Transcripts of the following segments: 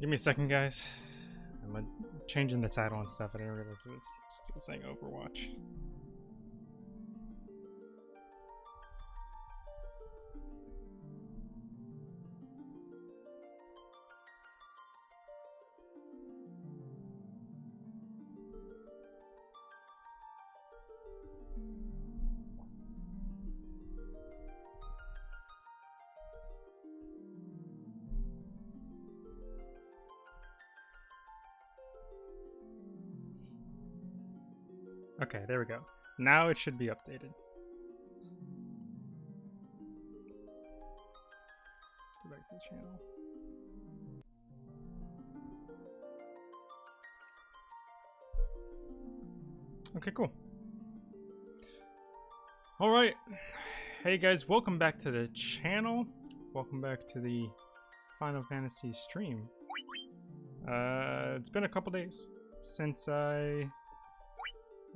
Give me a second, guys. I'm uh, changing the title and stuff. I didn't realize it was still saying Overwatch. Okay, there we go. Now it should be updated. Go back to the channel. Okay, cool. All right. Hey guys, welcome back to the channel. Welcome back to the Final Fantasy stream. Uh, it's been a couple days since I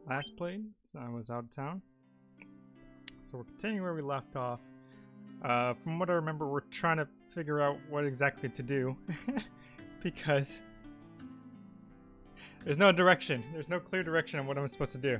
last played, so I was out of town. So we're continuing where we left off. Uh, from what I remember, we're trying to figure out what exactly to do. because there's no direction. There's no clear direction on what I'm supposed to do.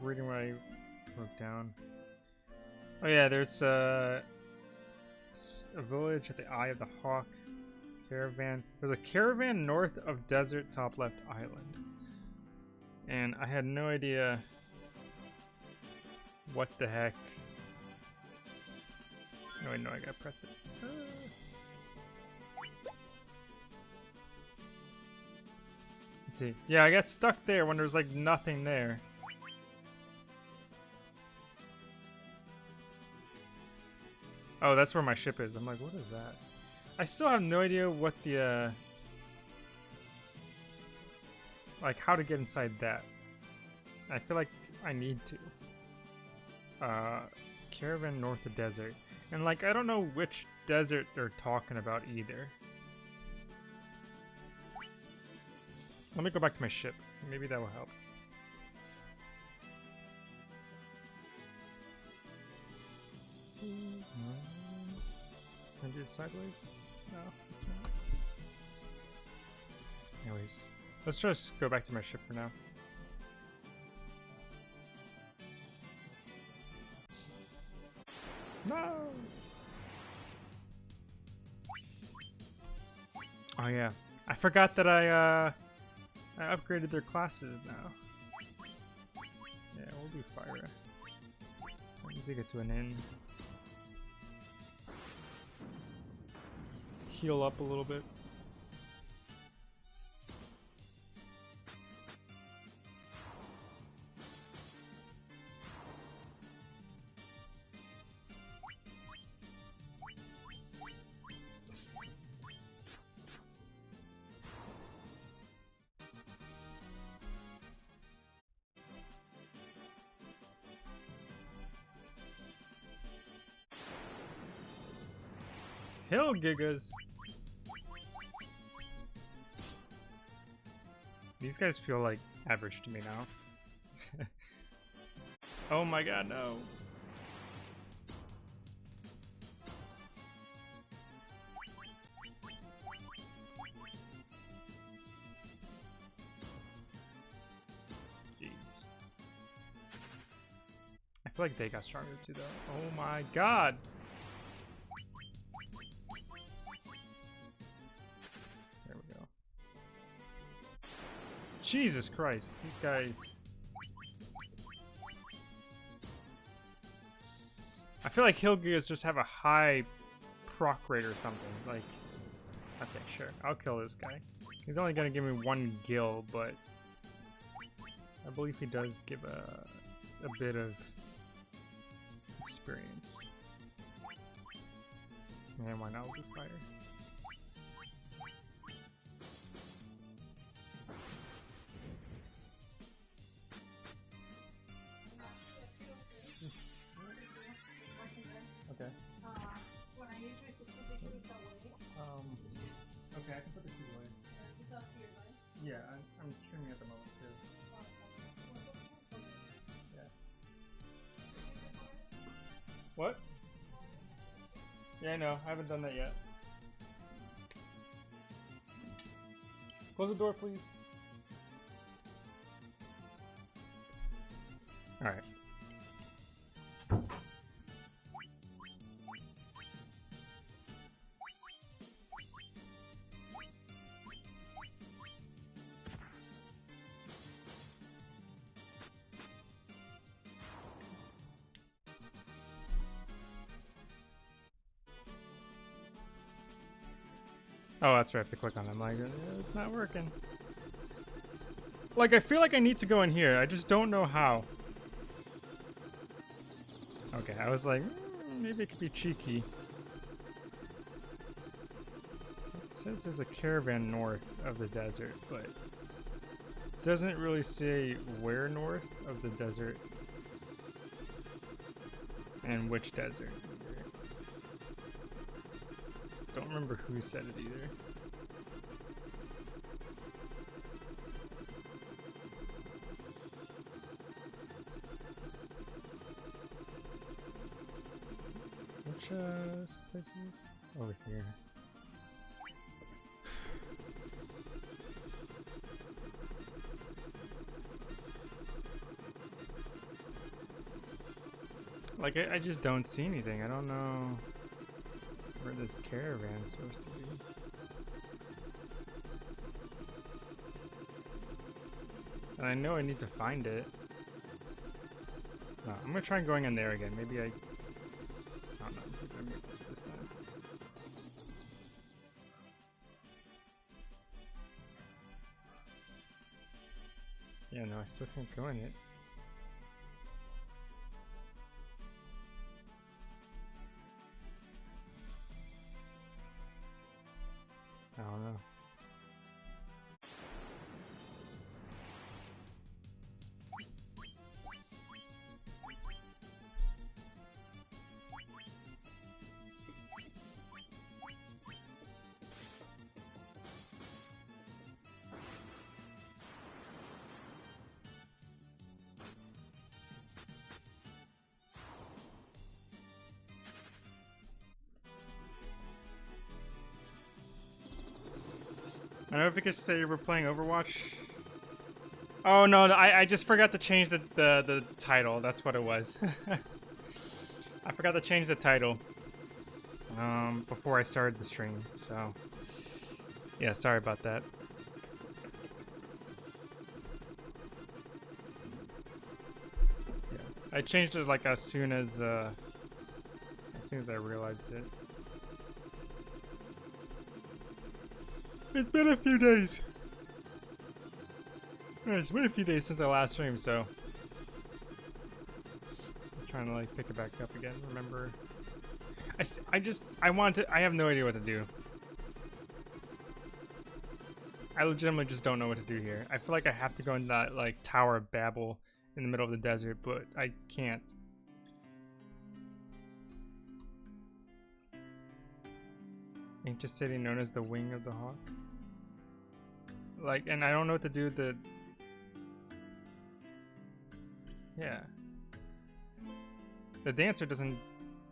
Like reading what I wrote down. Oh yeah, there's uh, a village at the Eye of the Hawk caravan. There's a caravan north of Desert Top Left Island. And I had no idea what the heck no, no, I gotta press it. Uh. Let's see. Yeah, I got stuck there when there's like nothing there. Oh, that's where my ship is. I'm like, what is that? I still have no idea what the, uh... Like, how to get inside that. I feel like I need to. Uh, caravan north of desert. And like, I don't know which desert they're talking about either. Let me go back to my ship. Maybe that will help. Can I do it sideways? No. Anyways, let's just go back to my ship for now. No! Oh yeah, I forgot that I uh, I upgraded their classes now. Yeah, we'll do fire. Let me take it to an end. Heal up a little bit. Hill Gigas. These guys feel like average to me now. oh my god, no. Jeez. I feel like they got stronger too though. Oh my god. Jesus Christ, these guys... I feel like Hill Gigas just have a high proc rate or something. Like, okay, sure, I'll kill this guy. He's only gonna give me one gil, but I believe he does give a a bit of experience. And why not with fire? What? Yeah, I know. I haven't done that yet. Close the door, please. Alright. Oh, that's right. I have to click on them. Like, uh, it's not working. Like, I feel like I need to go in here. I just don't know how. Okay, I was like, mm, maybe it could be cheeky. It says there's a caravan north of the desert, but doesn't really say where north of the desert and which desert. either. Don't remember who said it either. Which uh, places? Over here. Like, I, I just don't see anything. I don't know this caravan's supposed to be. And I know I need to find it. Uh, I'm gonna try going in there again. Maybe I... I don't know. This time. Yeah, no, I still can't go in it. I don't know if you could say we're playing Overwatch. Oh no, I, I just forgot to change the, the, the title. That's what it was. I forgot to change the title um, before I started the stream. So, yeah, sorry about that. I changed it like as soon as uh, as soon as I realized it. It's been a few days. It's been a few days since our last stream, so I'm trying to like pick it back up again. Remember, I, I just I want to. I have no idea what to do. I legitimately just don't know what to do here. I feel like I have to go in that like Tower of Babel in the middle of the desert, but I can't. Ancient city known as the Wing of the Hawk. Like, and I don't know what to do with the. Yeah. The dancer doesn't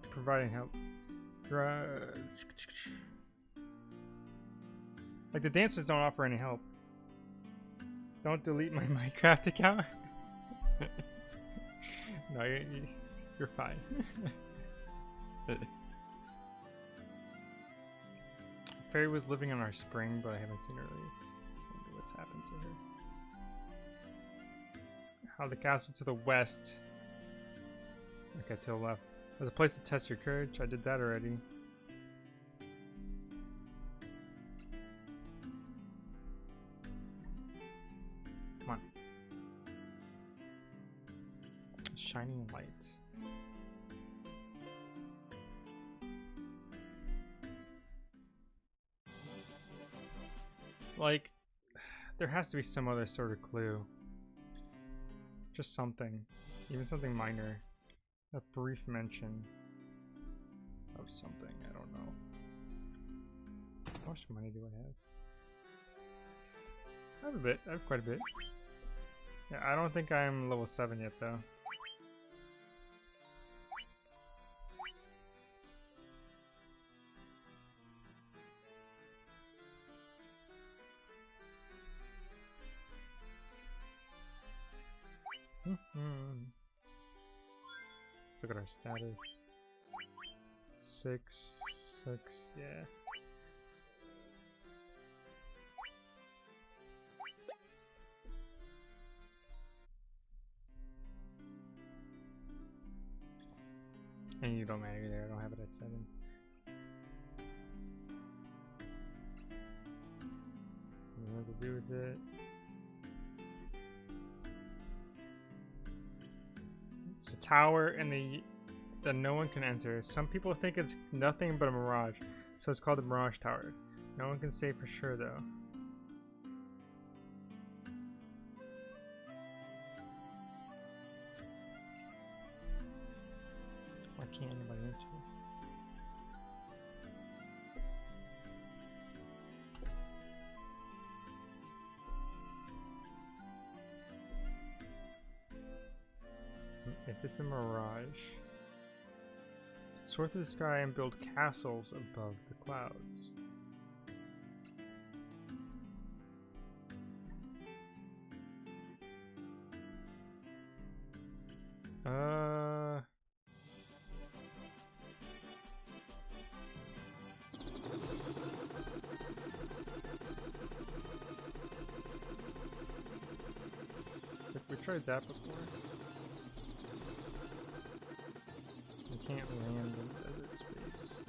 provide any help. Like, the dancers don't offer any help. Don't delete my Minecraft account. no, you're, you're fine. Fairy was living in our spring, but I haven't seen her leave. Wonder what's happened to her. How the castle to the west. Okay, to the left. There's a place to test your courage. I did that already. Come on. Shining light. Like, there has to be some other sort of clue. Just something. Even something minor. A brief mention of something. I don't know. How much money do I have? I have a bit. I have quite a bit. Yeah, I don't think I'm level 7 yet, though. Let's look at our status. Six, six, yeah. And you don't matter there, I don't have it at seven. What to do with it? Tower and the that no one can enter. Some people think it's nothing but a mirage, so it's called the Mirage Tower. No one can say for sure though. Why can't anybody enter? If it's a mirage, soar through the sky and build castles above the clouds. Uh... So we tried that before. You can't land in desert space.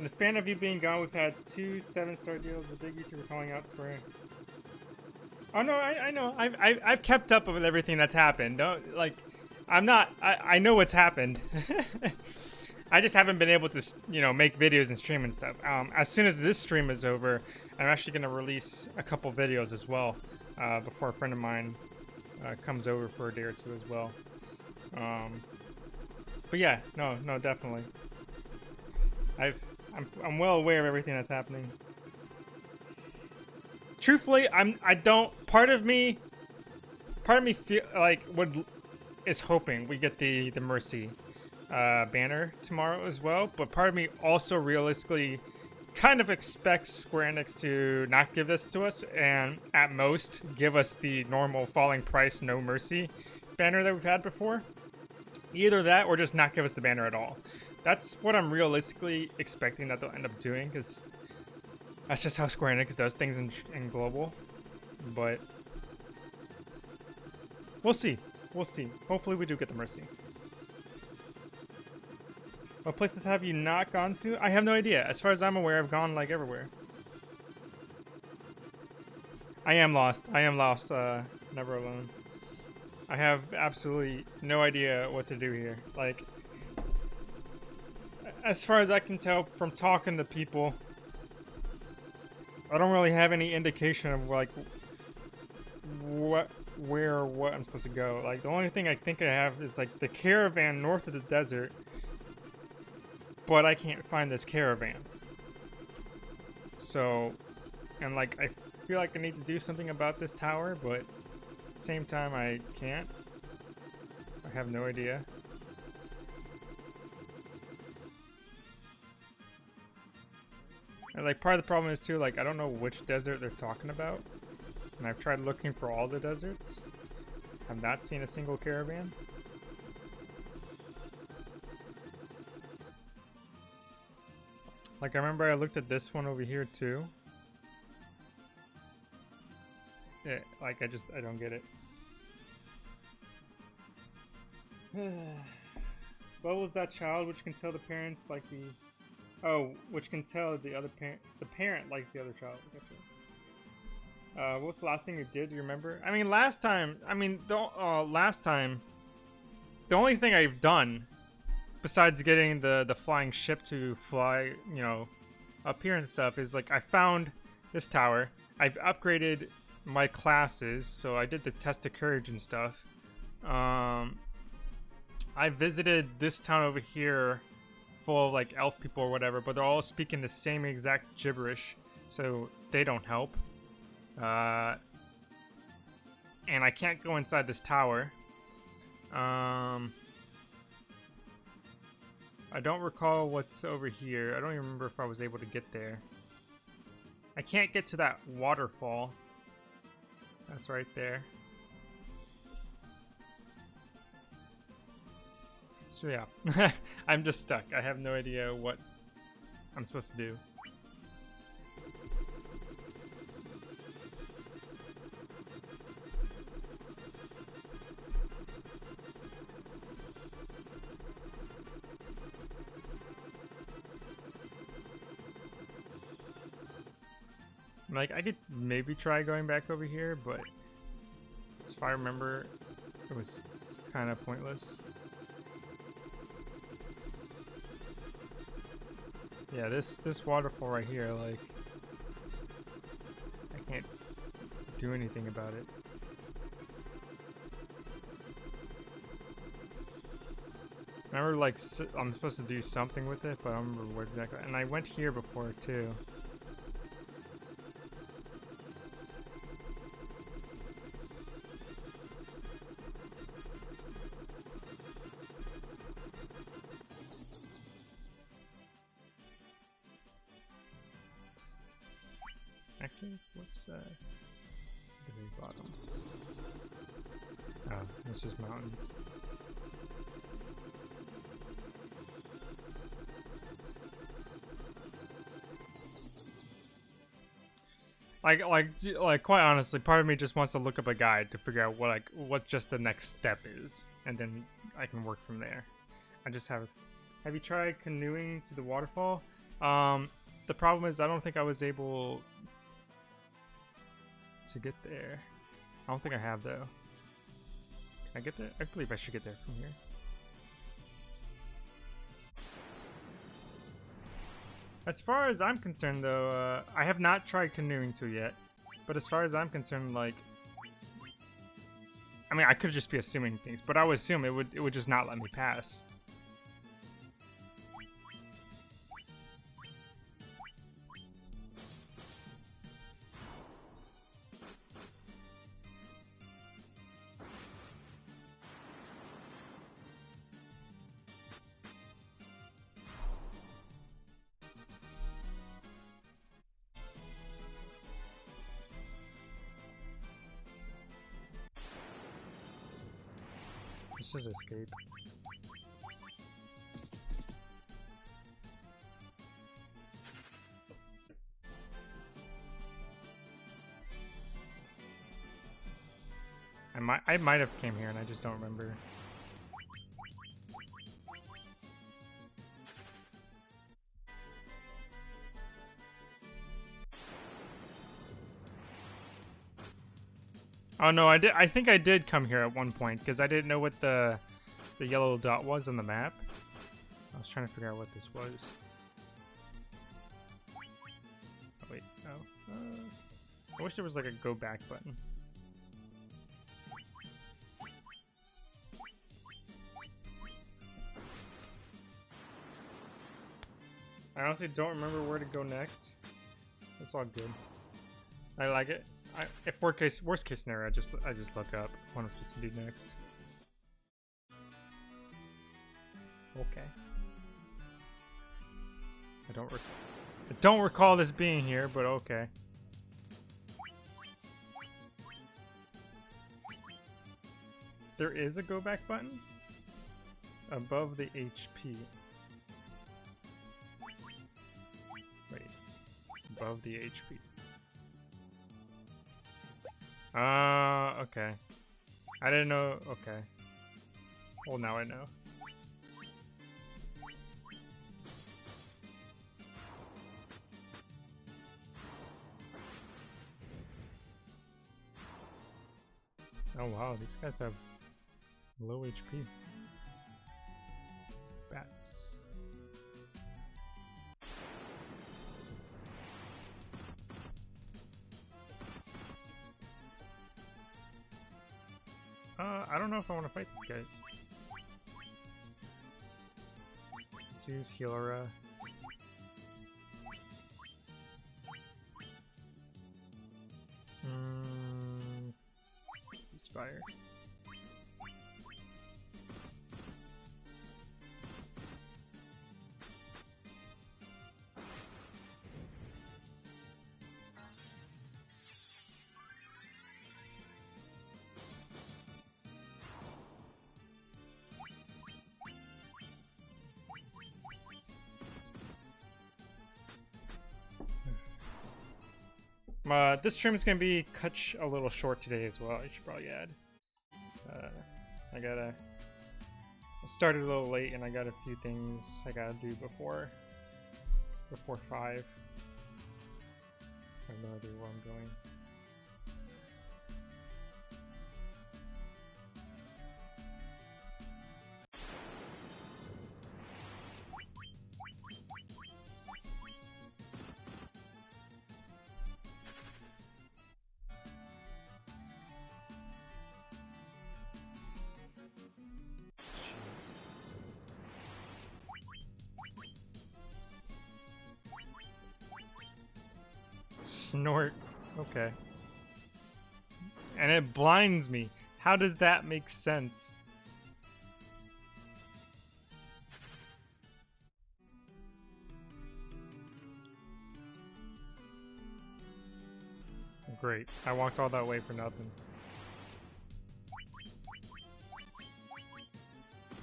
In the span of you being gone, we've had two seven-star deals. The big YouTuber calling out Square. Oh no, I, I know. I've, I've I've kept up with everything that's happened. Don't like, I'm not. I I know what's happened. I just haven't been able to, you know, make videos and stream and stuff. Um, as soon as this stream is over, I'm actually going to release a couple videos as well uh, before a friend of mine uh, comes over for a day or two as well. Um, but yeah, no, no, definitely. I've, I'm, I'm well aware of everything that's happening. Truthfully, I'm, I don't, part of me, part of me feel like would, is hoping we get the, the Mercy uh, banner tomorrow as well. But part of me also realistically kind of expects Square Enix to not give this to us and at most give us the normal falling price no mercy banner that we've had before. Either that or just not give us the banner at all. That's what I'm realistically expecting that they'll end up doing because that's just how Square Enix does things in, in global. But we'll see. We'll see. Hopefully we do get the mercy. What places have you not gone to? I have no idea. As far as I'm aware, I've gone like everywhere. I am lost. I am lost. Uh, never alone. I have absolutely no idea what to do here. Like, as far as I can tell from talking to people, I don't really have any indication of like what, where, or what I'm supposed to go. Like, the only thing I think I have is like the caravan north of the desert but I can't find this caravan. So, and like, I feel like I need to do something about this tower, but the same time, I can't. I have no idea. And like, part of the problem is too, like, I don't know which desert they're talking about. And I've tried looking for all the deserts. I've not seen a single caravan. Like, I remember I looked at this one over here, too. Eh, like, I just, I don't get it. what was that child which can tell the parents like the... Oh, which can tell the other parent... The parent likes the other child. Uh, what was the last thing you did? Do you remember? I mean, last time... I mean, the uh, last time... The only thing I've done, besides getting the, the flying ship to fly, you know, up here and stuff, is like I found this tower. I've upgraded my classes, so I did the test of courage and stuff. Um, I visited this town over here full of like elf people or whatever, but they're all speaking the same exact gibberish, so they don't help. Uh, and I can't go inside this tower. Um, I don't recall what's over here. I don't even remember if I was able to get there. I can't get to that waterfall. That's right there. So yeah, I'm just stuck. I have no idea what I'm supposed to do. Like, I could maybe try going back over here, but if I remember, it was kind of pointless. Yeah, this this waterfall right here, like, I can't do anything about it. Remember, like, I'm supposed to do something with it, but I don't remember what exactly. And I went here before, too. Like, like, like, quite honestly, part of me just wants to look up a guide to figure out what, like, what just the next step is, and then I can work from there. I just have. Have you tried canoeing to the waterfall? Um, the problem is I don't think I was able to get there. I don't think I have though. Can I get there? I believe I should get there from here. As far as I'm concerned, though, uh, I have not tried canoeing to yet. But as far as I'm concerned, like, I mean, I could just be assuming things, but I would assume it would it would just not let me pass. Let's just escape. I might I might have came here and I just don't remember. Oh no, I did. I think I did come here at one point because I didn't know what the the yellow dot was on the map. I was trying to figure out what this was. Oh, wait, oh. Uh, I wish there was like a go back button. I honestly don't remember where to go next. It's all good. I like it. I, if worst case worst case scenario, I just I just look up what I'm supposed to do next. Okay. I don't I don't recall this being here, but okay. There is a go back button above the HP. Wait, above the HP. Uh, okay. I didn't know. Okay. Well, now I know. Oh wow, these guys have low HP. Bats. Know if I want to fight these guys. Let's use Healara. Mm, use Fire. Uh, this stream is gonna be cut a little short today as well. I should probably add. Uh, I gotta. I started a little late, and I got a few things I gotta do before before five. I have no idea where I'm going. Snort. Okay. And it blinds me. How does that make sense? Great. I walked all that way for nothing.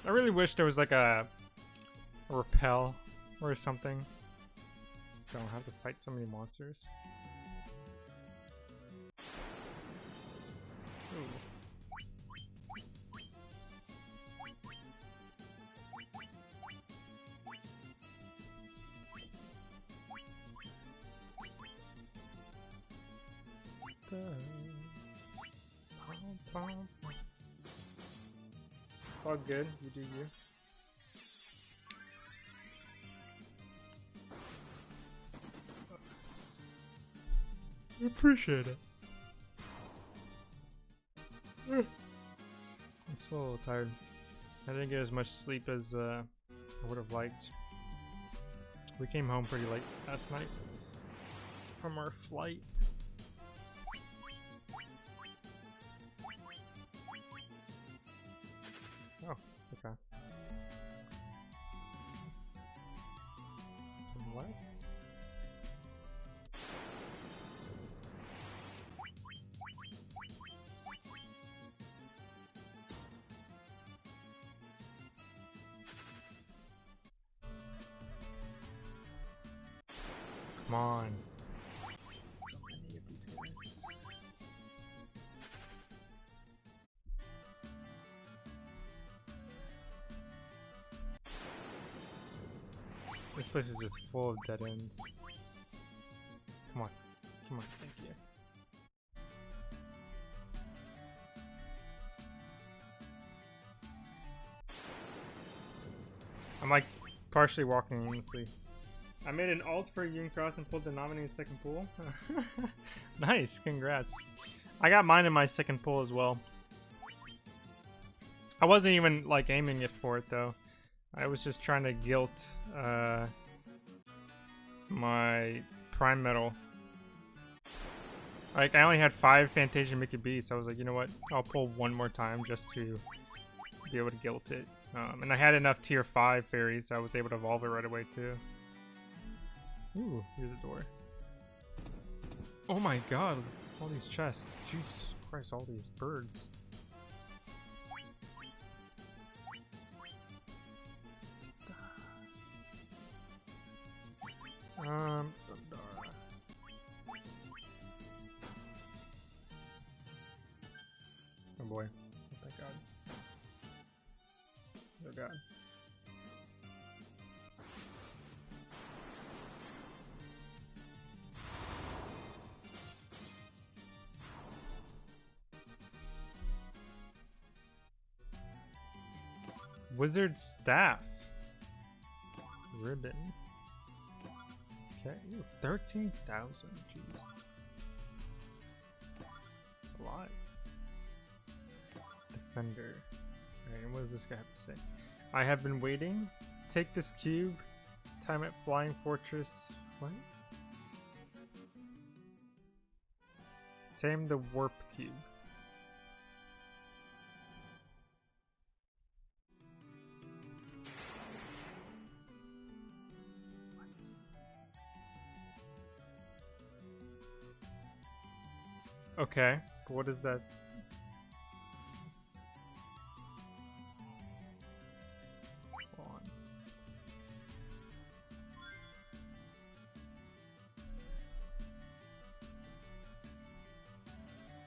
I really wish there was like a, a repel or something. So I don't have to fight so many monsters. Good, you do you. I appreciate it. I'm still a little tired. I didn't get as much sleep as uh, I would have liked. We came home pretty late last night from our flight. Place is just full of dead ends. Come on. Come on, thank you. I'm like partially walking aimlessly. I made an alt for Union Cross and pulled the nominated second pool. nice, congrats. I got mine in my second pool as well. I wasn't even like aiming it for it though. I was just trying to guilt uh, my prime medal. Like I only had five Fantasia Mickey B, so I was like, you know what? I'll pull one more time just to be able to guilt it. Um, and I had enough tier five fairies, so I was able to evolve it right away too. Ooh, here's a door. Oh my god, all these chests. Jesus Christ, all these birds. Um, Thundara. Oh boy. Oh, thank god. Oh god. Wizard Staff. Ribbon. Okay, ooh, 13,000. Jeez. That's a lot. Defender. Alright, what does this guy have to say? I have been waiting. Take this cube. Time at Flying Fortress. What? Tame the warp cube. Okay, what is that?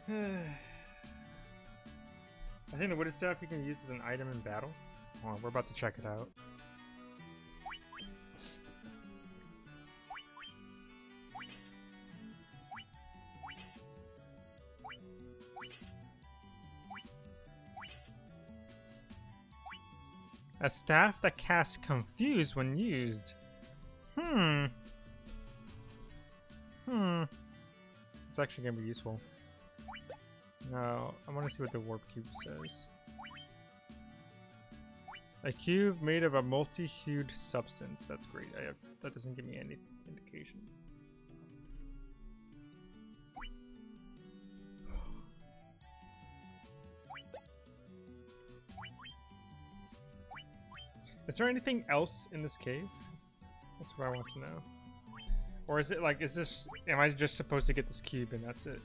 I think the wooden staff you can use as an item in battle. On, we're about to check it out. Staff that casts Confuse when used. Hmm. Hmm. It's actually going to be useful. Now, I want to see what the warp cube says. A cube made of a multi-hued substance. That's great. Have, that doesn't give me any indication. Is there anything else in this cave? That's what I want to know. Or is it like, is this, am I just supposed to get this cube and that's it?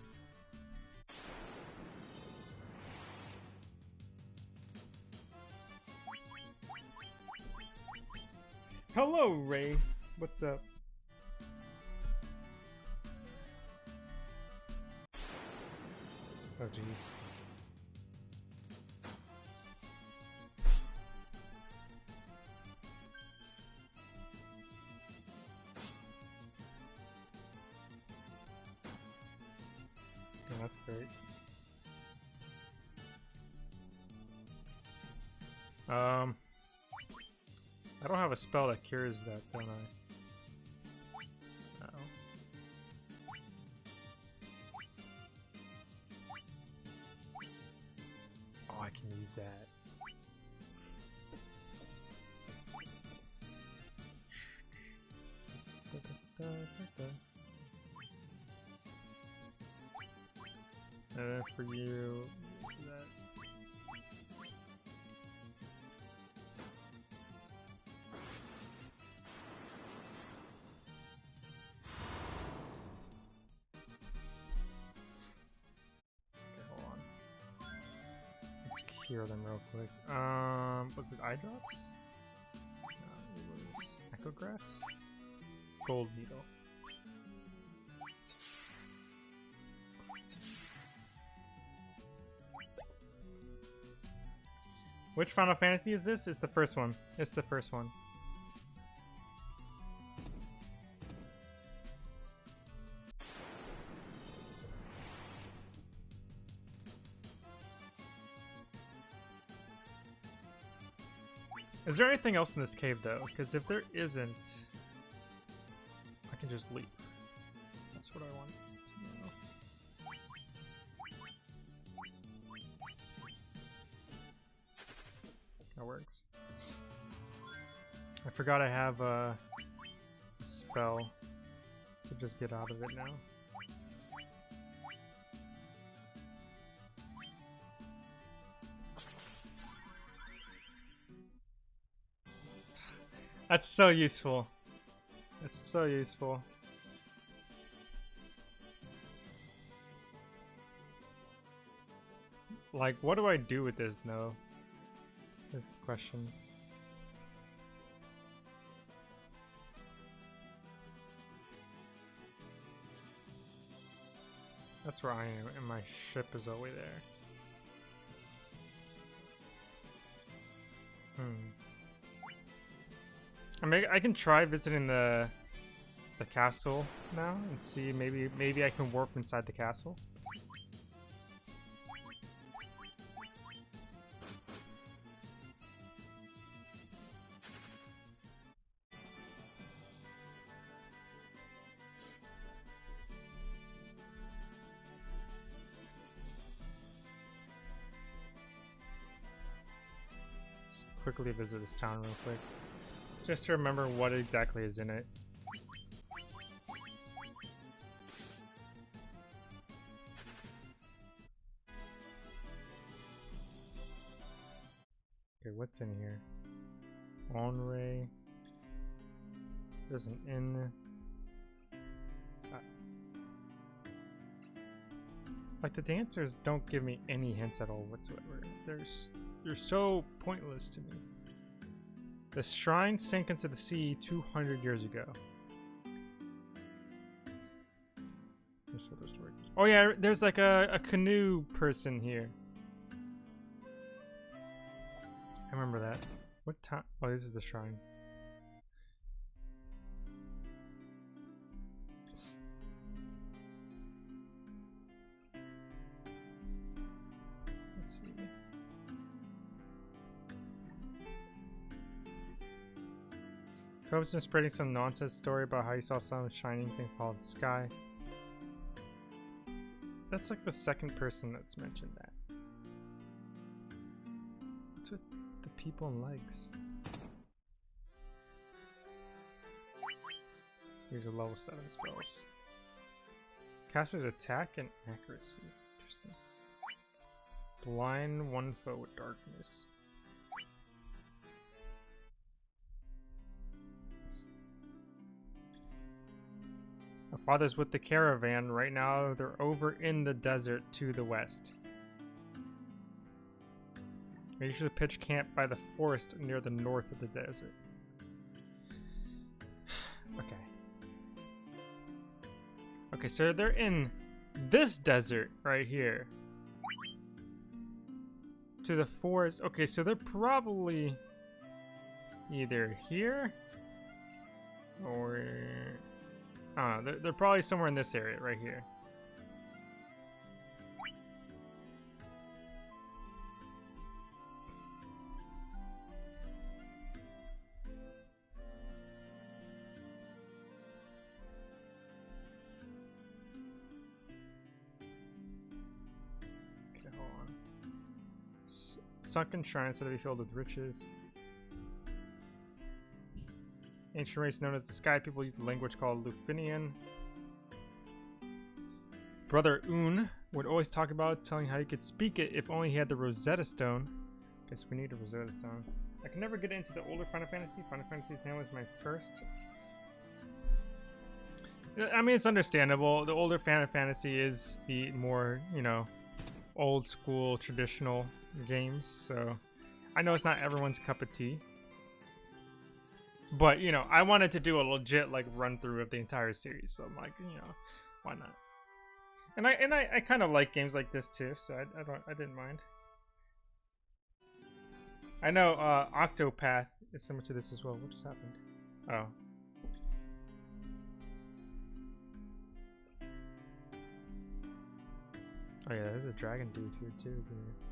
Hello, Ray. What's up? Oh, jeez. Um... I don't have a spell that cures that, don't I? Uh oh. Oh, I can use that. Cure them real quick. Um, was it eye drops? No, it was echo grass. Gold needle. Which Final Fantasy is this? It's the first one. It's the first one. Is there anything else in this cave, though? Because if there isn't, I can just leave. That's what I want. That works. I forgot I have a spell to just get out of it now. That's so useful. That's so useful. Like, what do I do with this, no? Is the question. That's where I am, and my ship is way there. Hmm. I mean, I can try visiting the the castle now and see maybe maybe I can warp inside the castle. Let's quickly visit this town real quick. Just to remember what exactly is in it. Okay, what's in here? Onrac. There's an inn. Like the dancers don't give me any hints at all whatsoever. They're they're so pointless to me. The shrine sank into the sea 200 years ago. Oh yeah, there's like a, a canoe person here. I remember that. What time? Oh, this is the shrine. Cove's been spreading some nonsense story about how you saw some shining thing fall in the sky. That's like the second person that's mentioned that. What's with the people and legs? These are level 7 spells. Caster's attack and accuracy. Interesting. Blind one foe with darkness. Father's with the caravan. Right now, they're over in the desert to the west. They usually pitch camp by the forest near the north of the desert. okay. Okay, so they're in this desert right here. To the forest. Okay, so they're probably either here or uh, they're, they're probably somewhere in this area right here. Okay, hold on. Sunken shrines that be filled with riches. Ancient race known as the Sky People use a language called Lufenian. Brother Unne would always talk about telling how he could speak it if only he had the Rosetta Stone. Guess we need a Rosetta Stone. I can never get into the older Final Fantasy. Final Fantasy X was my first. I mean, it's understandable. The older Final Fantasy is the more, you know, old school traditional games. So I know it's not everyone's cup of tea. But you know, I wanted to do a legit like run through of the entire series, so I'm like, you know, why not? And I and I, I kind of like games like this too, so I, I don't I didn't mind. I know uh, Octopath is similar to this as well. What just happened? Oh. Oh yeah, there's a dragon dude here too, isn't there?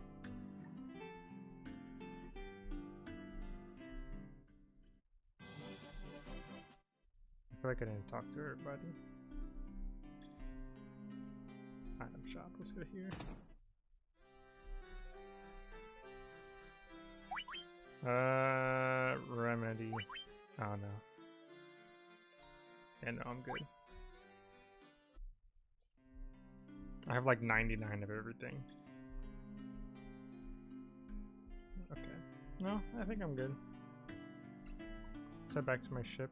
Like I didn't talk to everybody. Item shop, let's go here. Uh, remedy. Oh no. Yeah, no, I'm good. I have like 99 of everything. Okay. No, I think I'm good. Let's head back to my ship.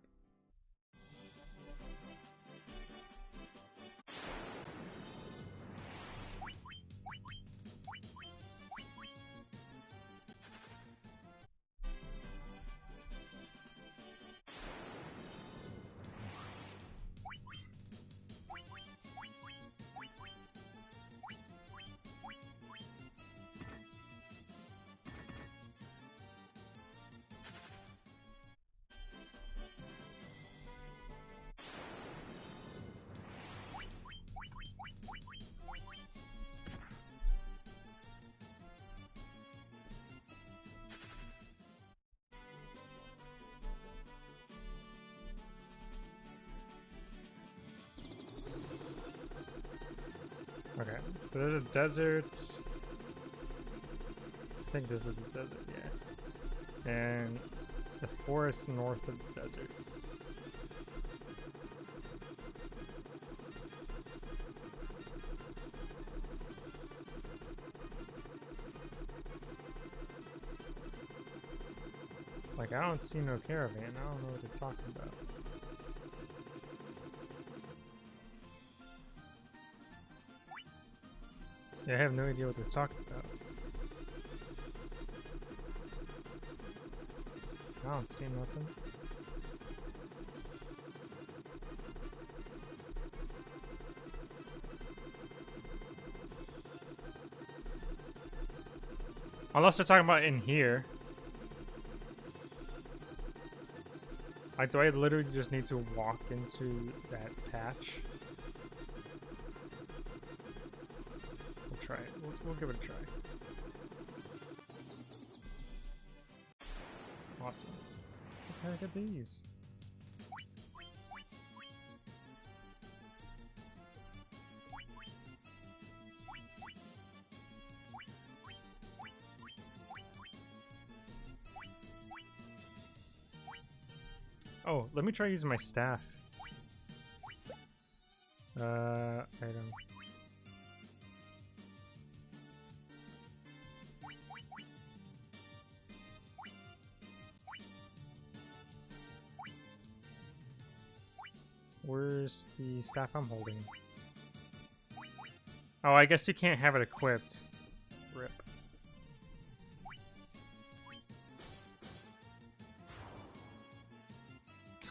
There's a desert. I think this is the desert, yeah. and the forest north of the desert. Like, I don't see no caravan. I don't know what they're talking about. I have no idea what they're talking about. I don't see nothing. Unless they're talking about in here. Like, do I literally just need to walk into that patch? We'll try it. We'll, give it a try. Awesome. What heck are these? Oh, let me try using my staff. Staff I'm holding? Oh, I guess you can't have it equipped. Rip.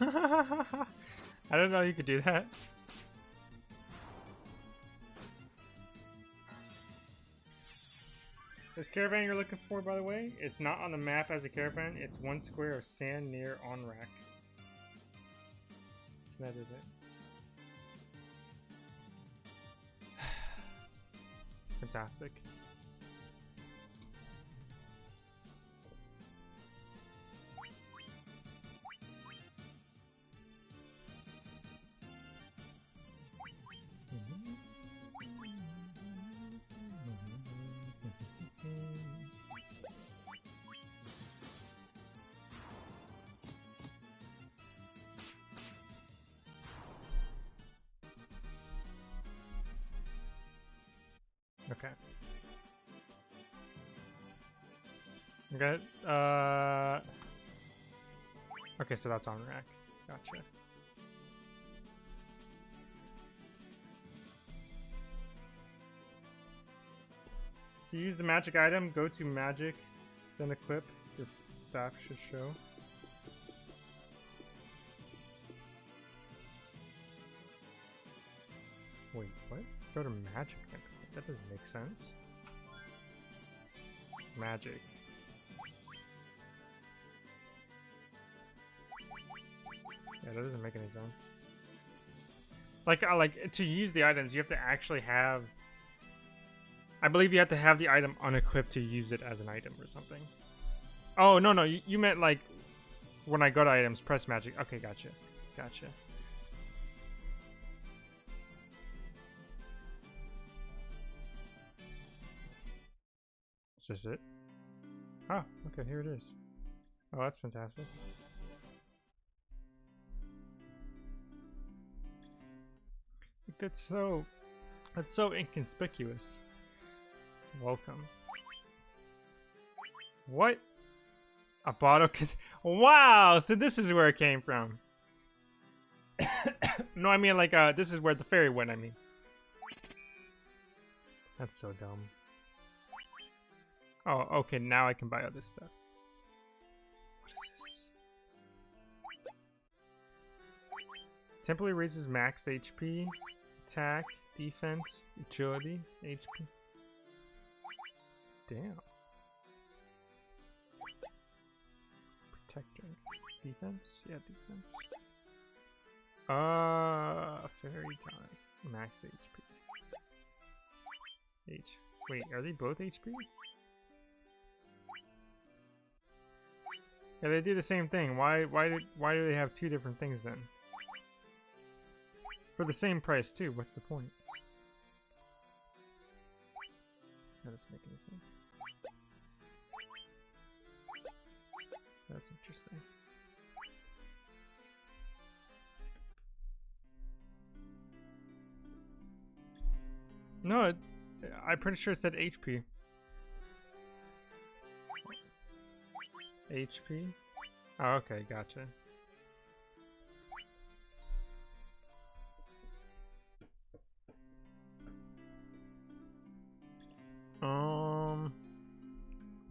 I don't know how you could do that. This caravan you're looking for, by the way, it's not on the map as a caravan. It's one square of sand near Onrac. So that is it. Fantastic. Uh. Okay, so that's Onrac. Gotcha. To use the magic item, go to magic, then equip. This staff should show. Wait, what? Go to magic. That doesn't make sense. Magic. Yeah, that doesn't make any sense. Like, uh, like to use the items, you have to actually have. I believe you have to have the item unequipped to use it as an item or something. Oh no no, you, you meant like when I go to items, press magic. Okay, gotcha, gotcha. Is this it? Oh, okay, here it is. Oh, that's fantastic. That's so... That's so inconspicuous. Welcome. What? A bottle Wow! So this is where it came from. no, I mean like, uh, this is where the fairy went, I mean. That's so dumb. Oh, okay, now I can buy other stuff. What is this? Temporarily raises max HP, attack, defense, agility, HP. Damn. Protector. Defense? Yeah, defense. Uh, fairy tonic. Max HP. H. Wait, are they both HP? Yeah, they do the same thing. Why why did why do they have two different things then? For the same price too, what's the point? That doesn't make any sense. That's interesting. No, it, I'm pretty sure it said HP. HP? Oh, okay, gotcha.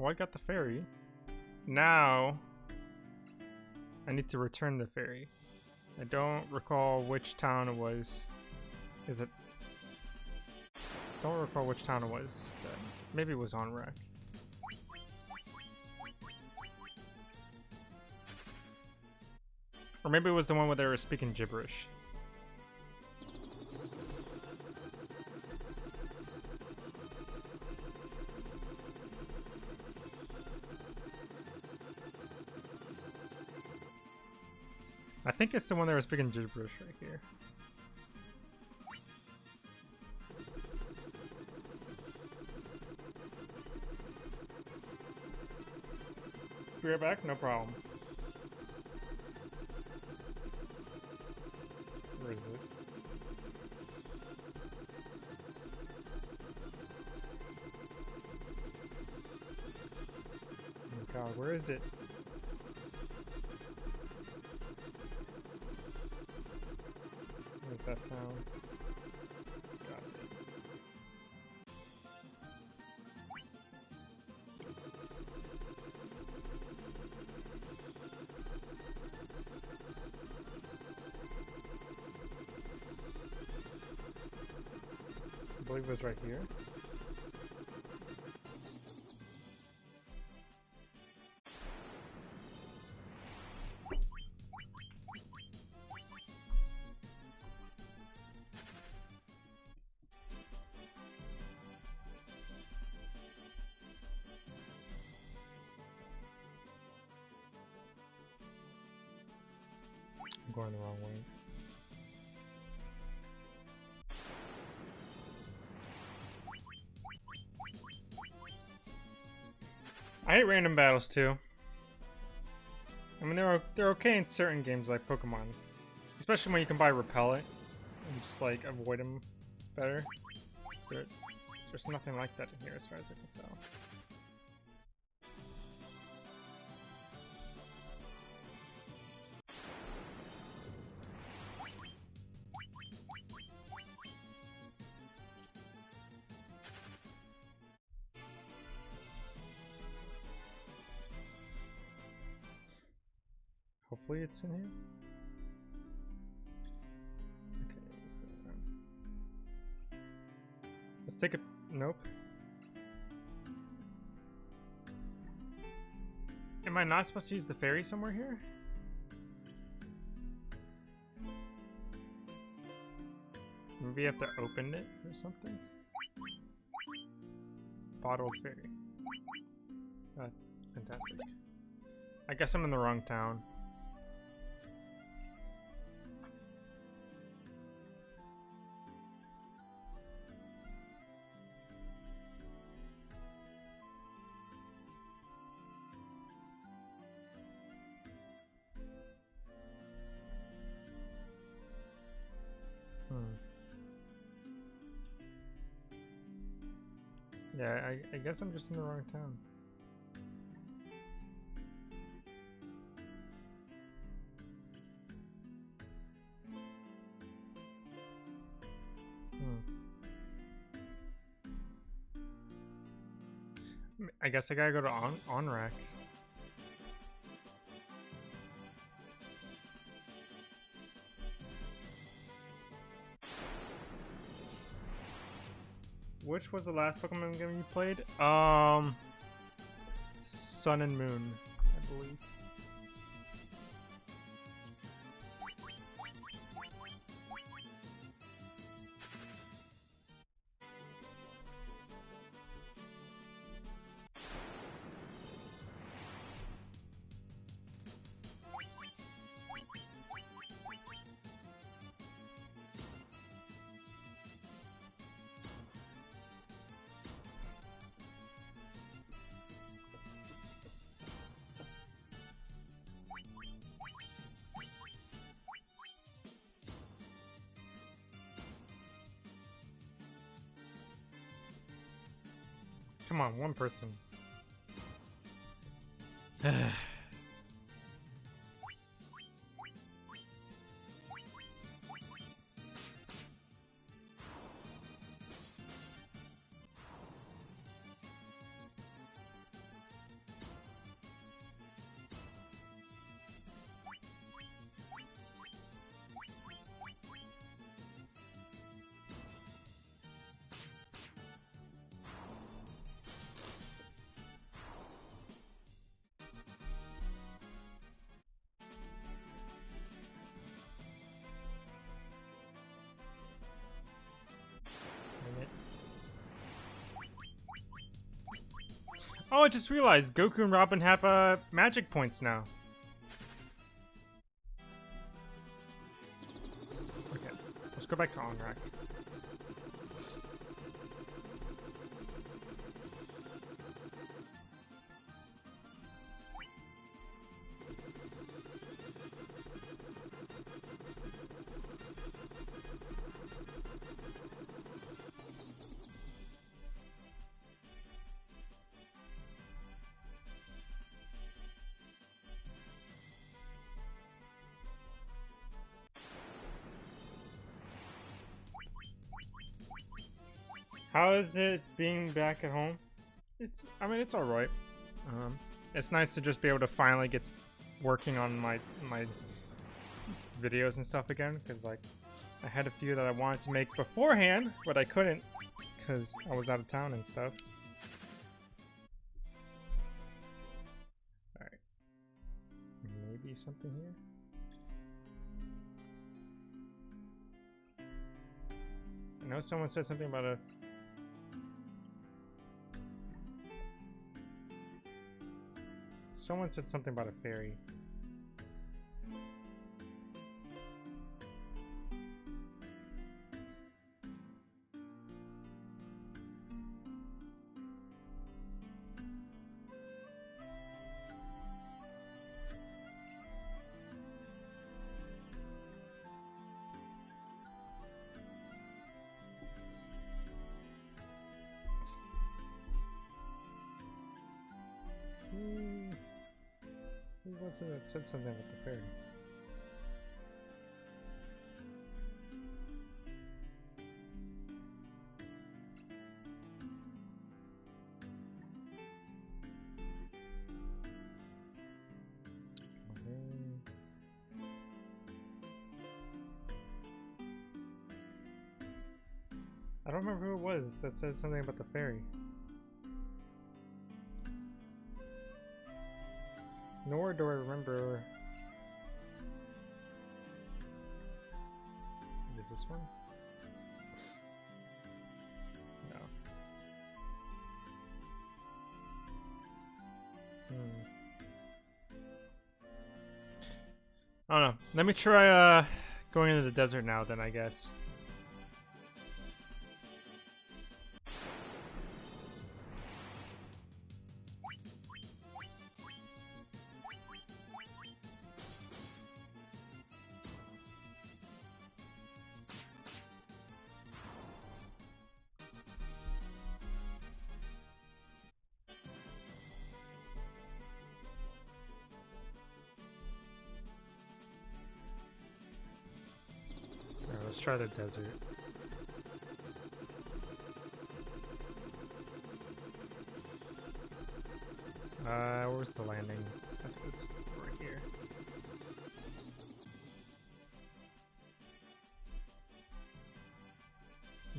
Well, I got the fairy. Now, I need to return the fairy. I don't recall which town it was. Is it? Don't recall which town it was. Maybe it was Onrac. Or maybe it was the one where they were speaking gibberish. I think it's the one that was speaking gibberish right here. Be right back, no problem. Where is it? Oh god, where is it? Believe it was right here. I hate random battles too. I mean, they're they're okay in certain games like Pokemon, especially when you can buy Repellent and just like avoid them better. But there's nothing like that in here, as far as I can tell. Hopefully it's in here. Okay. Um, let's take a nope. Am I not supposed to use the fairy somewhere here? Maybe I have to open it or something? Bottled fairy. That's fantastic. I guess I'm in the wrong town. I, guess I'm just in the wrong town. Hmm. I guess I gotta go to on Onrac. Which was the last Pokemon game you played? Um, Sun and Moon, I believe. On, one person. Oh, I just realized Goku and Robin have uh, magic points now. Okay, let's go back to Onrac. Is it being back at home? It's, I mean, it's alright. Um, it's nice to just be able to finally get working on my, my videos and stuff again, because, like, I had a few that I wanted to make beforehand, but I couldn't, because I was out of town and stuff. Alright. Maybe something here? I know someone said something about a Someone said something about a fairy. It that said something about the fairy? I don't remember who it was that said something about the fairy. Do I remember. Is this one? No. Hmm. I don't know. Let me try uh going into the desert now then I guess. Try the desert. Uh, where's the landing? Right here.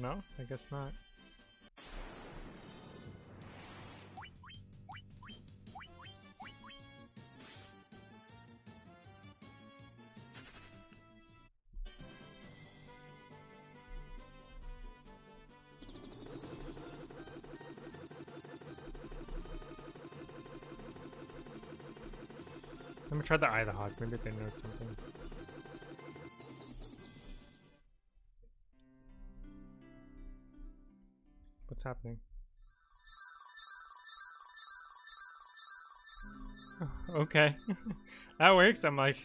No, I guess not. Try the eye the hawk. Maybe they know something. What's happening? okay. that works. I'm like.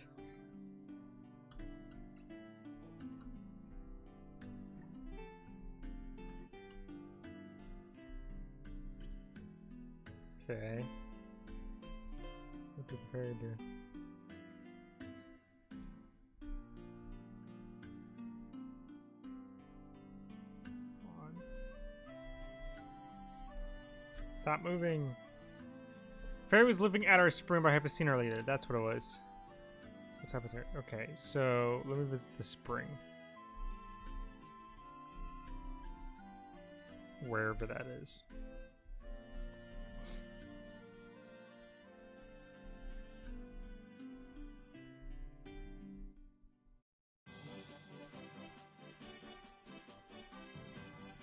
Okay. What did the fairy do? Stop moving. Fairy was living at our spring, but I haven't seen her lately. That's what it was. What's happened here? Okay, so let me visit the spring. Wherever that is.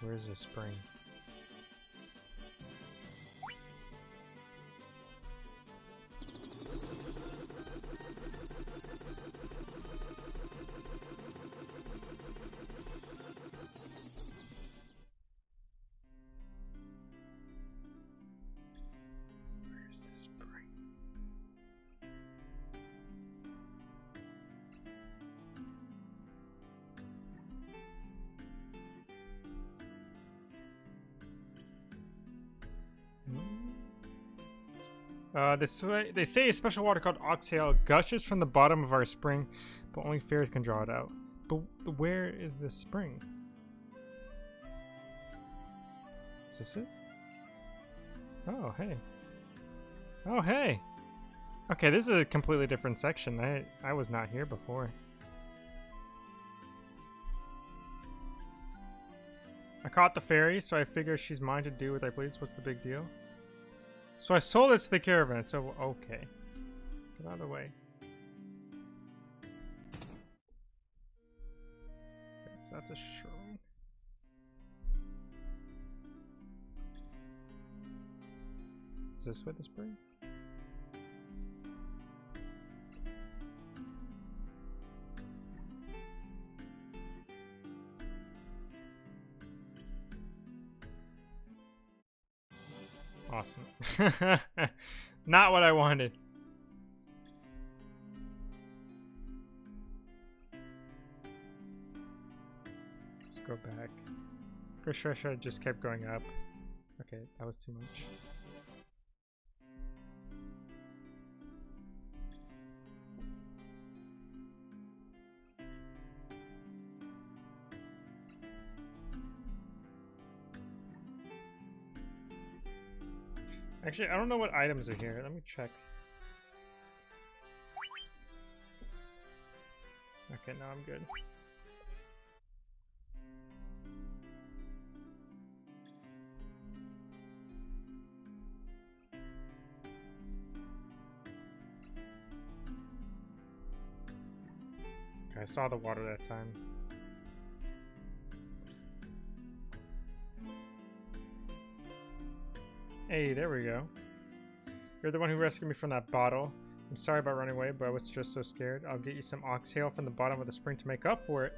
Where's the spring? Uh, this way, they say a special water called Oxyale gushes from the bottom of our spring, but only fairies can draw it out. But where is this spring? Is this it? Oh, hey. Oh, hey. Okay, this is a completely different section. I I was not here before. I caught the fairy, so I figure she's mine to do what I please. What's the big deal? So I sold it to the caravan, so okay. Get out of the way. So that's a shrine. Is this where the spring? Not what I wanted. Let's go back. Pretty sure I should have just kept going up. Okay, that was too much. Actually, I don't know what items are here. Let me check. Okay, now I'm good. I saw the water that time. Hey, there we go. You're the one who rescued me from that bottle. I'm sorry about running away, but I was just so scared. I'll get you some oxtail from the bottom of the spring to make up for it.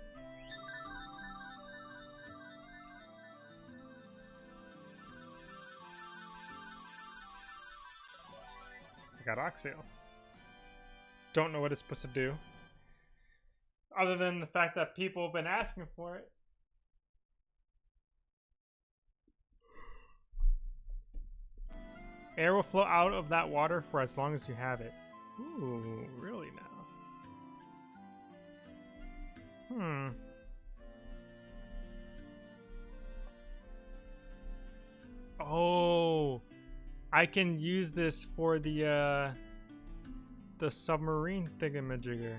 I got oxtail. Don't know what it's supposed to do. Other than the fact that people have been asking for it. Air will flow out of that water for as long as you have it. Ooh, really now? Hmm. Oh, I can use this for the uh, the submarine thingamajigger.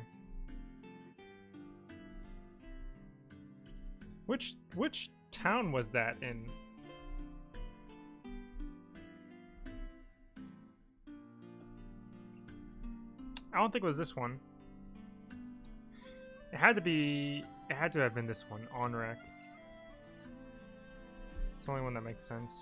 Which which town was that in? I don't think it was this one. It had to be... It had to have been this one, Onrac. It's the only one that makes sense.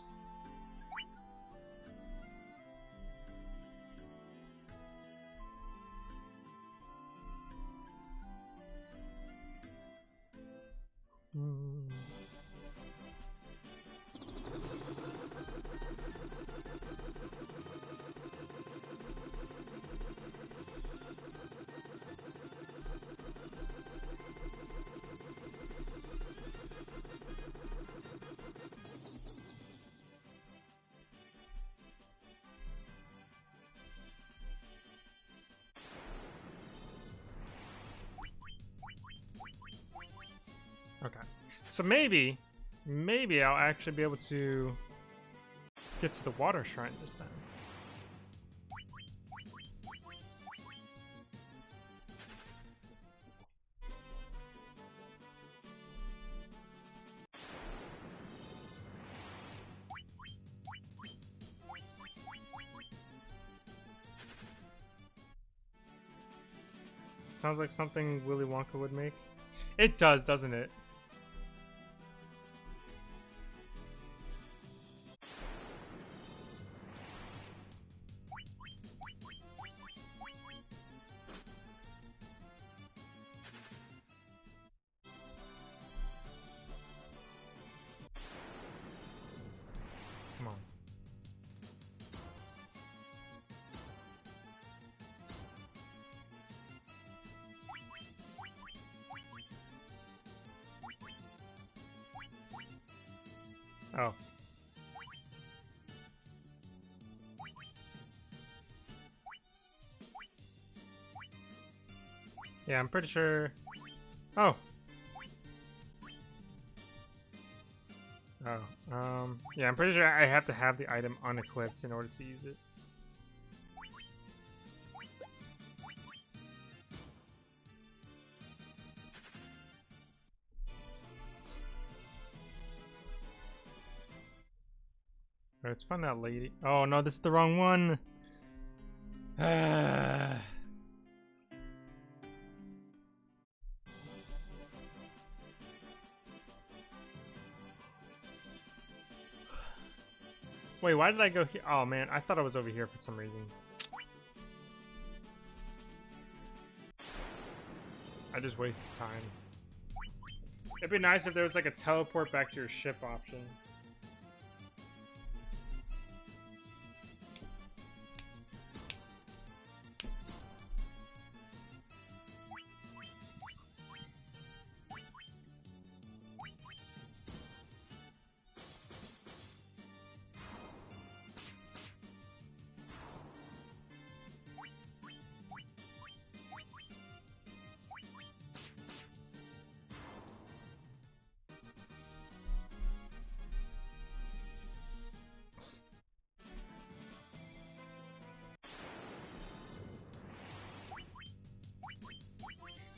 So maybe, maybe I'll actually be able to get to the water shrine this time. Sounds like something Willy Wonka would make. It does, doesn't it? Yeah, I'm pretty sure. Oh. Oh. Um. Yeah, I'm pretty sure I have to have the item unequipped in order to use it. Let's find that lady. Oh no, this is the wrong one. Wait, why did I go here? Oh man, I thought I was over here for some reason. I just wasted time. It'd be nice if there was like a teleport back to your ship option.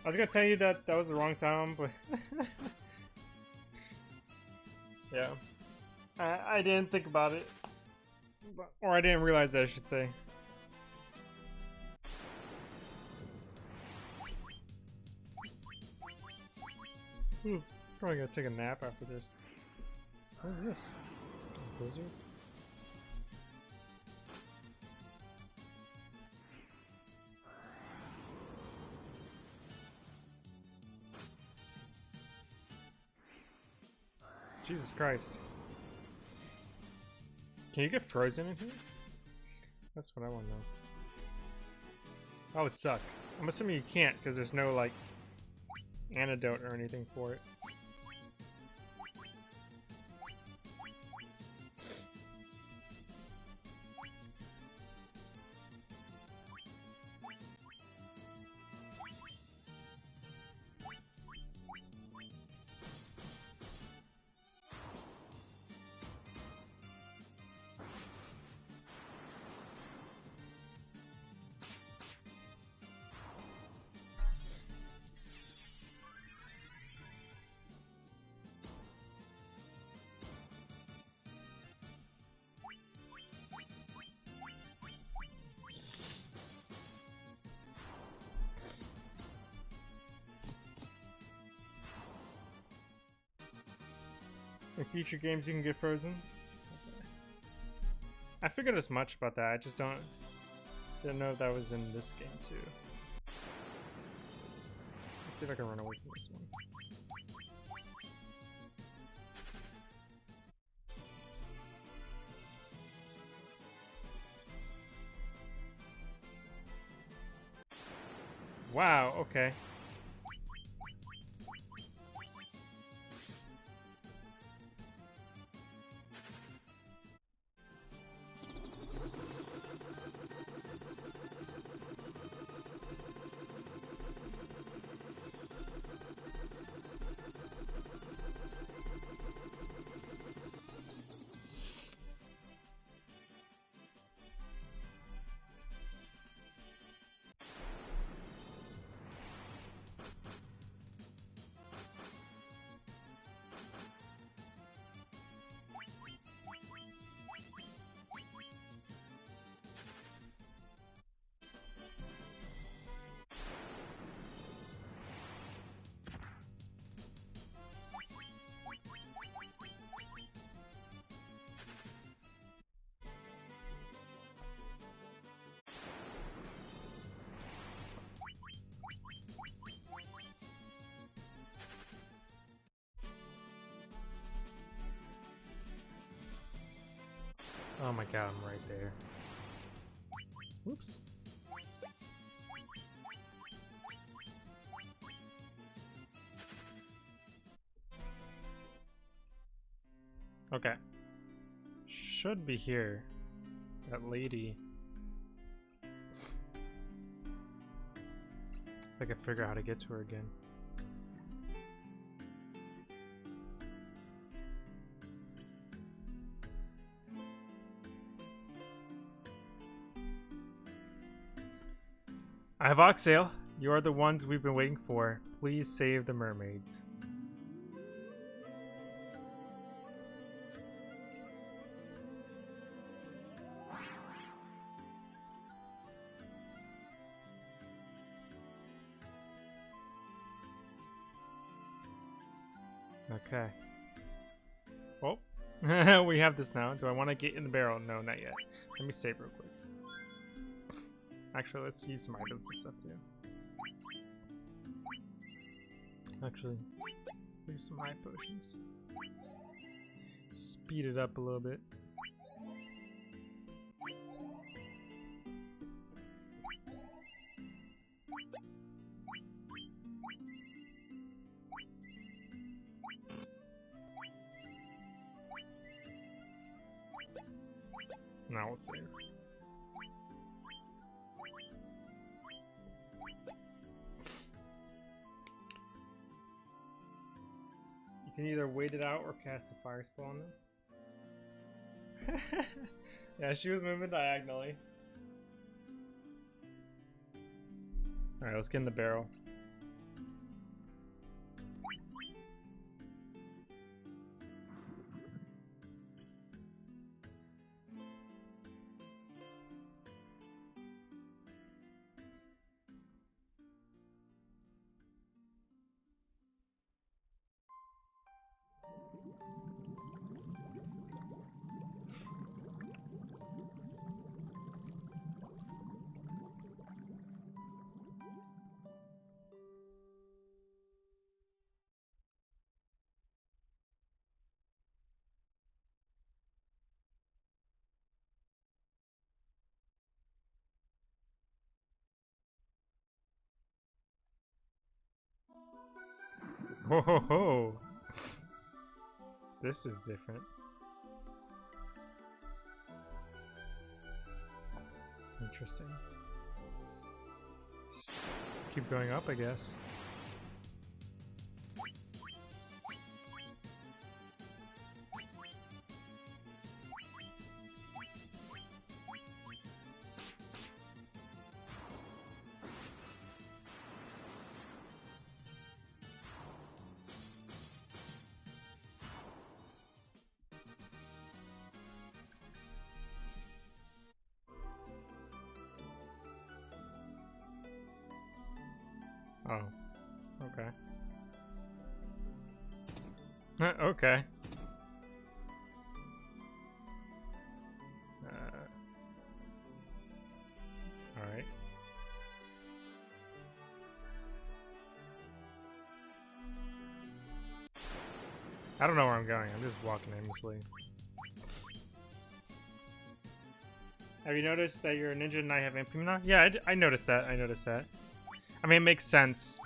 I was gonna tell you that that was the wrong time, but yeah, I I didn't think about it, but, or I didn't realize that I should say. Ooh, probably gonna take a nap after this. What is this? A blizzard? Jesus Christ. Can you get frozen in here? That's what I want to know. Oh, it suck. I'm assuming you can't because there's no, like, antidote or anything for it. Future games, you can get frozen. I figured as much about that. I just don't didn't know that was in this game too. Let's see if I can run away from this one. Wow, okay. Oh my god, I'm right there. Whoops. Okay. Should be here. That lady. If I can figure out how to get to her again. I have. You are the ones we've been waiting for. Please save the mermaids. Okay. Oh, we have this now. Do I want to get in the barrel? No, not yet. Let me save real quick. Actually, let's use some items and stuff too. Actually, use some high potions. Speed it up a little bit. Now we'll save. Can either wait it out or cast a fire spell on them. yeah, she was moving diagonally. Alright, let's get in the barrel. Ho ho ho! This is different. Interesting. Just keep going up, I guess. Okay. Uh, Alright. I don't know where I'm going. I'm just walking aimlessly. Have you noticed that you're a ninja and I have Impimna? Yeah, I noticed that. I noticed that. I mean, it makes sense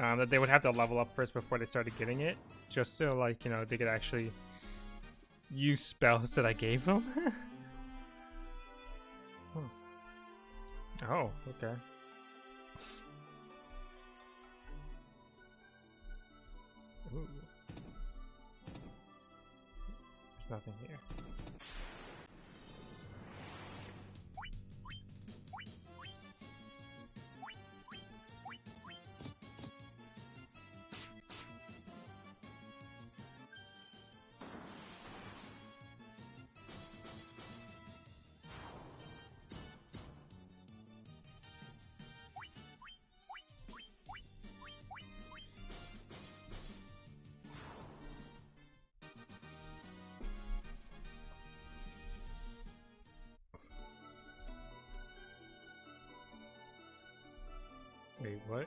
um, that they would have to level up first before they started getting it, just so, like, you know, they could actually use spells that I gave them. Oh, okay. Ooh. There's nothing here. Wait,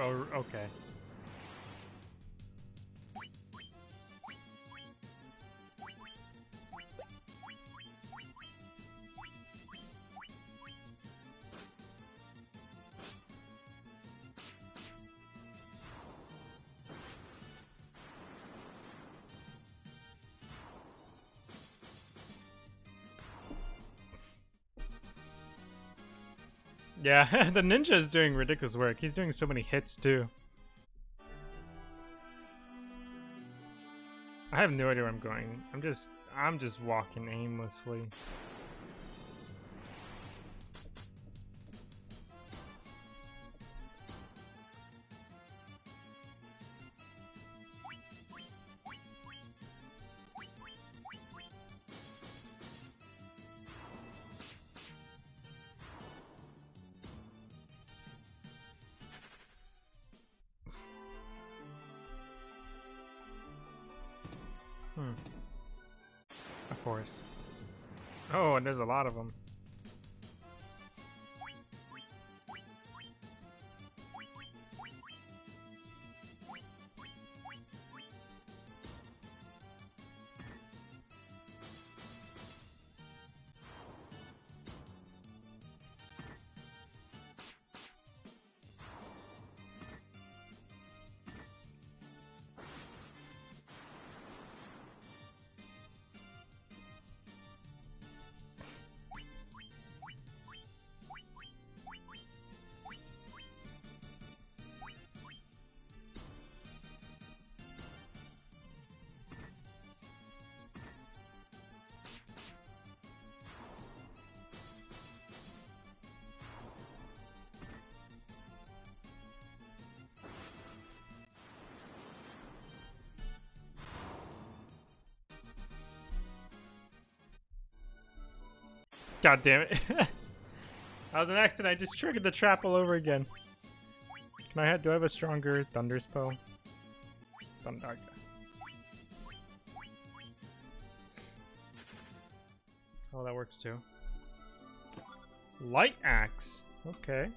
Oh, okay. Yeah, the ninja is doing ridiculous work. He's doing so many hits too. I have no idea where I'm going. I'm just I'm just walking aimlessly. There's a lot of them. God damn it. that was an accident. I just triggered the trap all over again. Can I have, do I have a stronger thunder spell? Thunder. Oh, that works too. Light axe. Okay.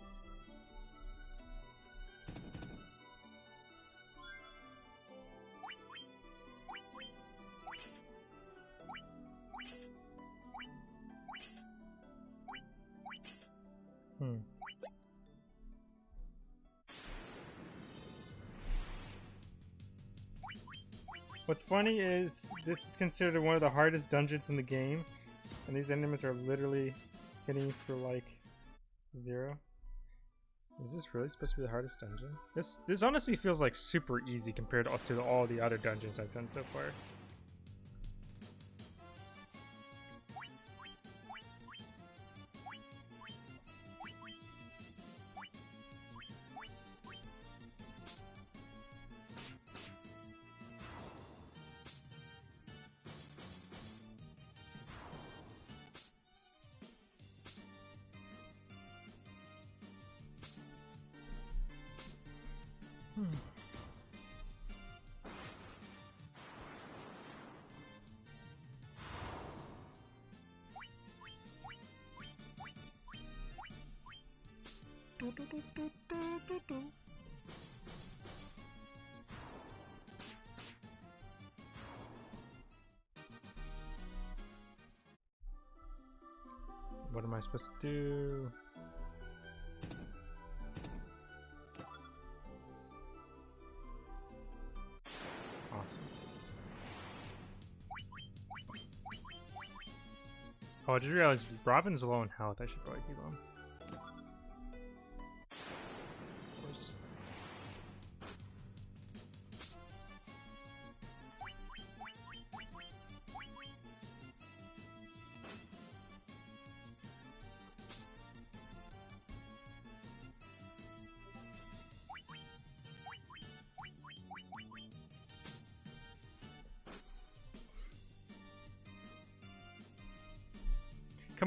Funny is this is considered one of the hardest dungeons in the game, and these enemies are literally hitting for like zero. Is this really supposed to be the hardest dungeon? This this honestly feels like super easy compared to, to all the other dungeons I've done so far. I supposed to do? Awesome. Oh, I just realized Robin's low in health. I should probably keep him.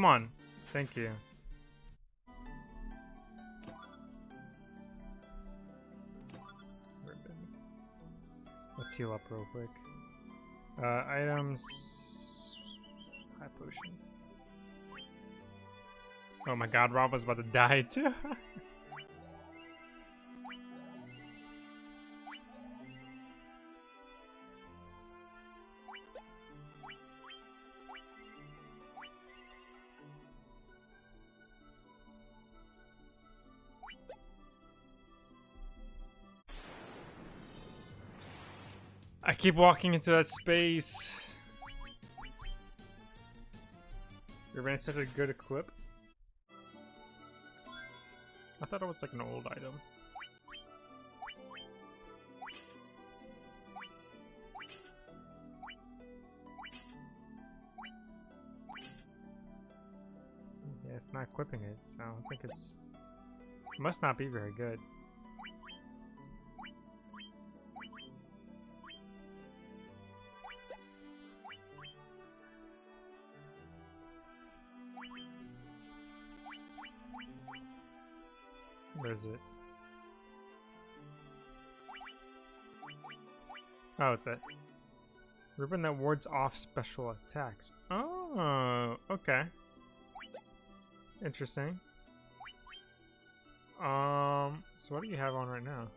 Come on. Thank you. Let's heal up real quick. Uh, items. High potion. Oh my god, Rob was about to die too. keep walking into that space. You're running such a good equip. I thought it was like an old item. Yeah, it's not equipping it, so I think it's... It must not be very good. Where is it? Oh, it's a ribbon that wards off special attacks. Oh, okay. Interesting. Um, so what do you have on right now?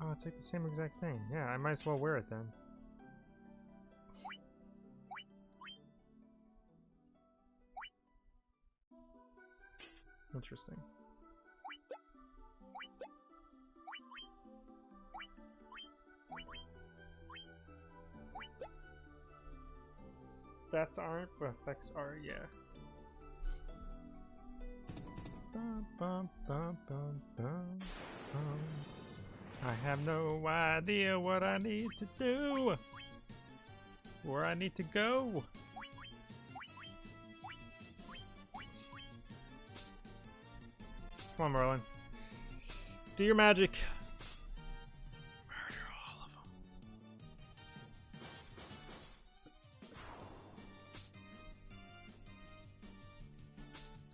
Oh, it's like the same exact thing. Yeah, I might as well wear it then. Interesting. Stats aren't, but effects are, yeah. I have no idea what I need to do. Where I need to go. Come on, Merlin. Do your magic. Murder all of them.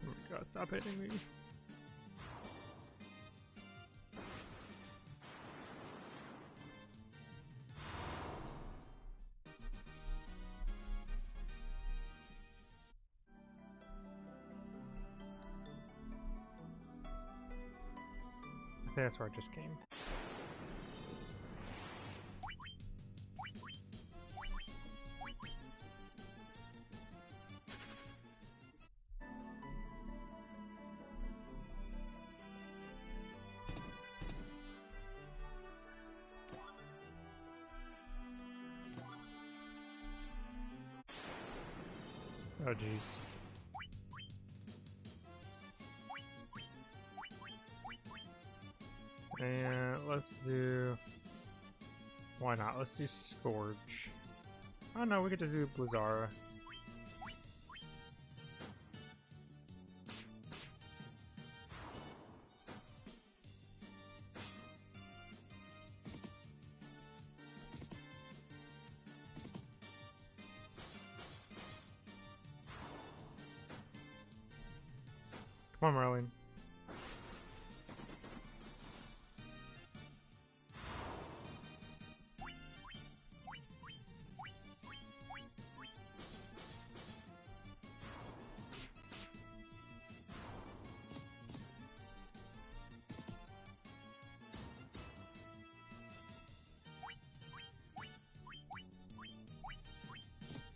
Oh my god, stop hitting me. I just came. Oh jeez. Let's do... Why not? Let's do Scourge. Oh no, we get to do Blizzara.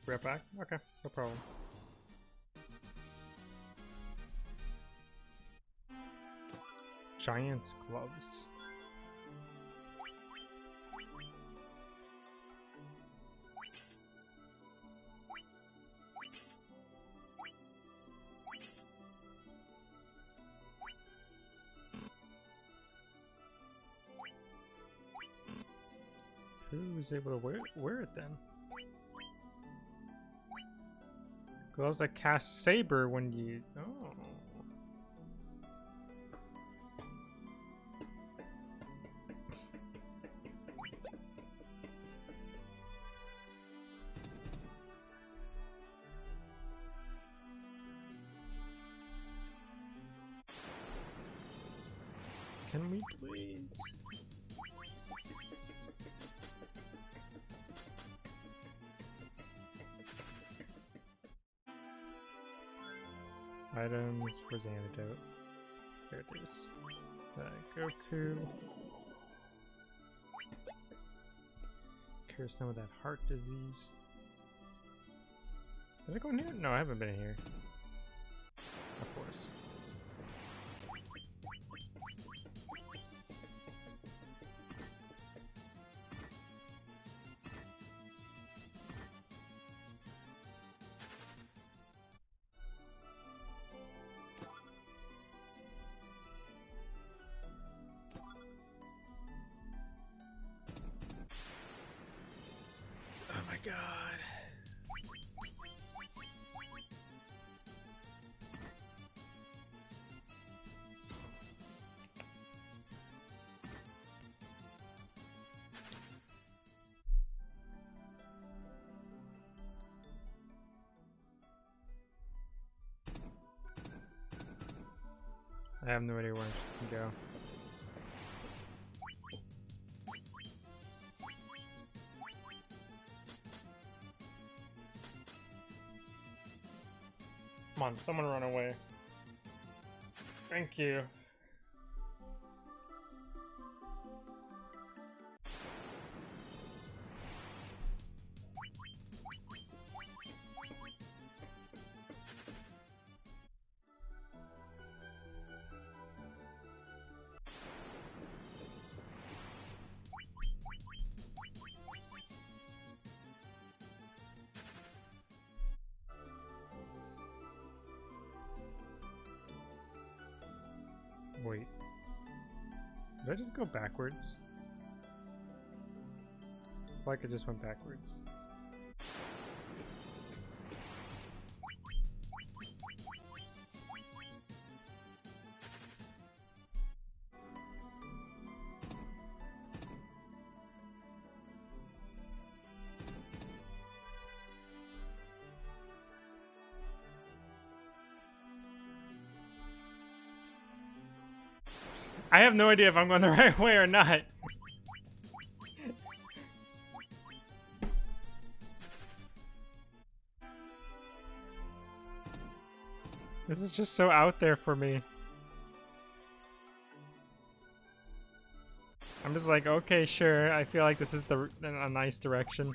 Right back? Okay, no problem. Giant's gloves. Who's able to wear, wear it then? Gloves that cast Saber when used. Oh. The antidote? There it is. Goku. Cure some of that heart disease. Did I go in here? No, I haven't been in here. Of course. I have no idea where I'm supposed to go. Come on, someone run away. Thank you. Wait. Did I just go backwards? I feel like I just went backwards. I have no idea if I'm going the right way or not. This is just so out there for me. I'm just like, okay, sure. I feel like this is the a nice direction.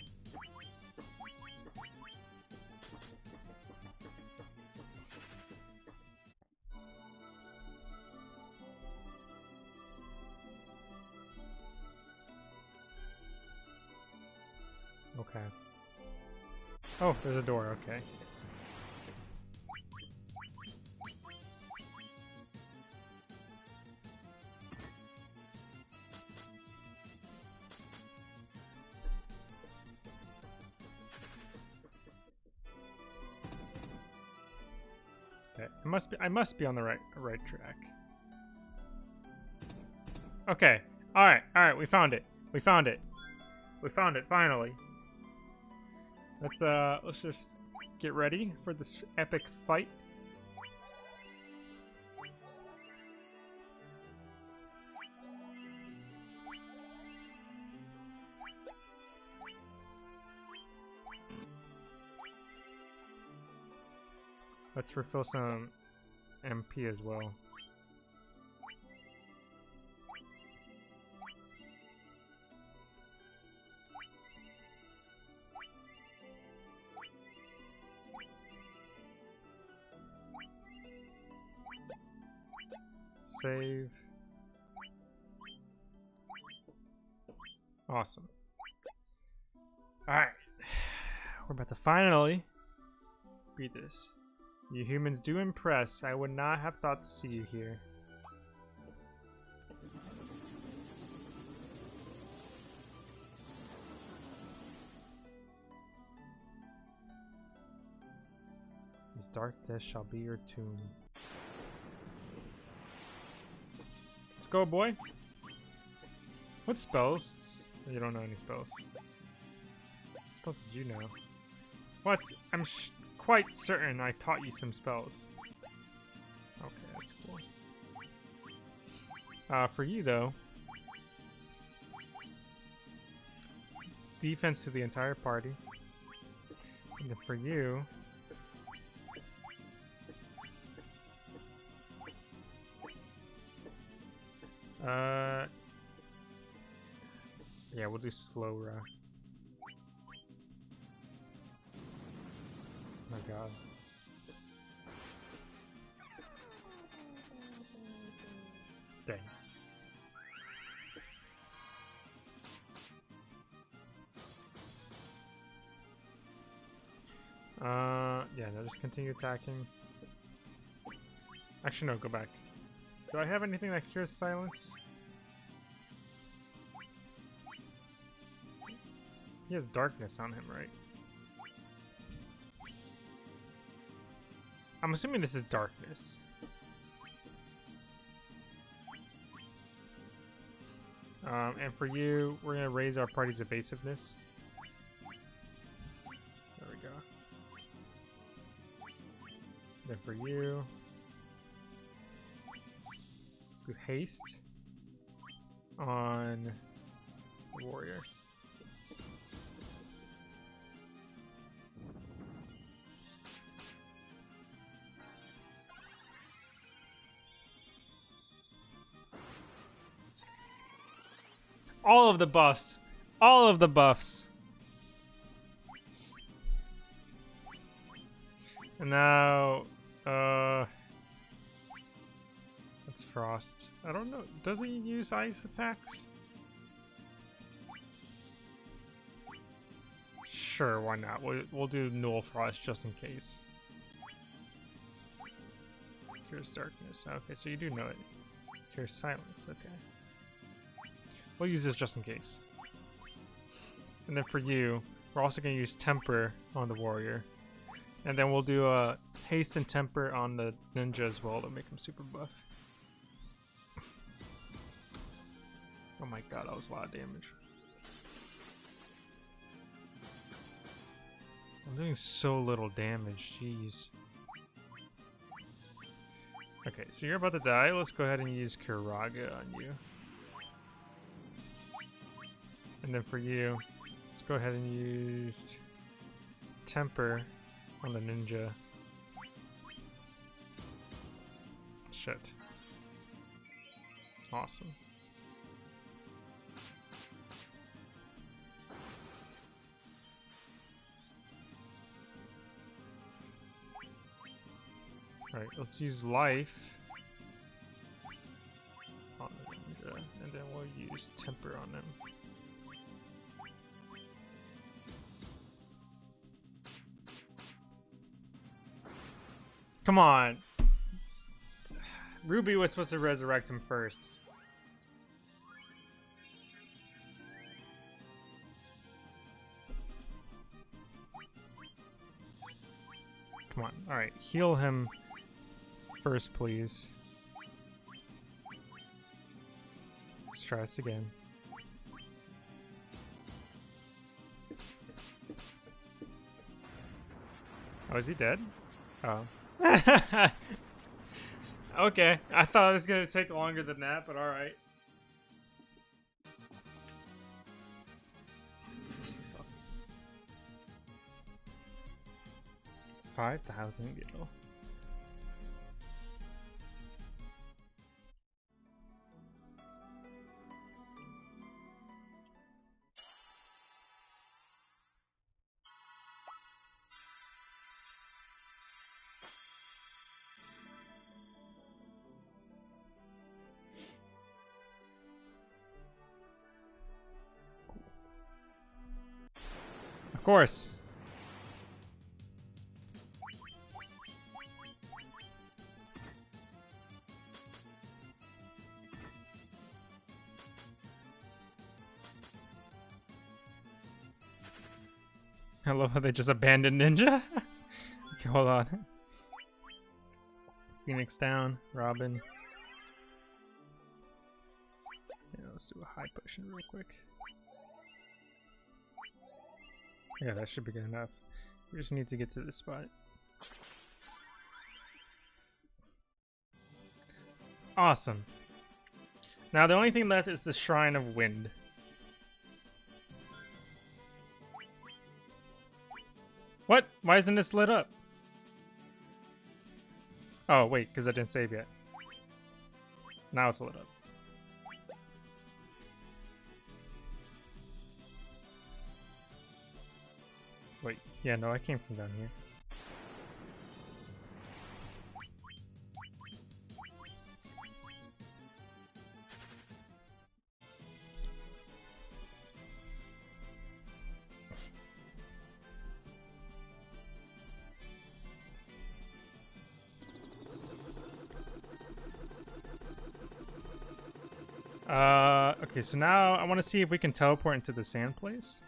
There's a door, okay. Okay, I must be I must be on the right right track. Okay. All right. All right, we found it. We found it. We found it finally. Let's uh let's just get ready for this epic fight. Let's refill some MP as well. Finally beat this. You humans do impress. I would not have thought to see you here. This dark death shall be your tomb. Let's go, boy. What spells? You don't know any spells. What spells did you know? What? I'm quite certain I taught you some spells. Okay, that's cool. Uh, for you, though, defense to the entire party. And then for you, uh, yeah, we'll do slow rock. God. Dang. Uh, yeah, no, just continue attacking. Actually, no, go back. Do I have anything that cures silence? He has darkness on him, right? I'm assuming this is darkness. Um, and for you, we're gonna raise our party's evasiveness. There we go. Then for you, do haste on warrior. All of the buffs. All of the buffs. And now, uh, that's frost. I don't know. Does he use ice attacks? Sure, why not? We'll, we'll do null frost just in case. Cures darkness. Okay, so you do know it. Cures silence. Okay. We'll use this just in case. And then for you, we're also going to use Temper on the Warrior. And then we'll do a Haste and Temper on the Ninja as well to make him super buff. oh my god, that was a lot of damage. I'm doing so little damage, jeez. Okay, so you're about to die. Let's go ahead and use Curaga on you. And then for you, let's go ahead and use Temper on the ninja. Shit. Awesome. Alright, let's use life on the ninja, and then we'll use temper on them. Come on. Ruby was supposed to resurrect him first. Come on. Alright, heal him first, please. Let's try this again. Oh, is he dead? Oh. okay, I thought it was gonna take longer than that, but alright. Five thousand gil. Course. I love how they just abandoned Ninja. okay, hold on. Phoenix down, Robin. Yeah, let's do a high potion real quick. Yeah, that should be good enough. We just need to get to this spot. Awesome. Now the only thing left is the Shrine of Wind. What? Why isn't this lit up? Oh, wait, because I didn't save yet. Now it's lit up. Yeah, no, I came from down here. Uh, okay, so now I want to see if we can teleport into the sand place.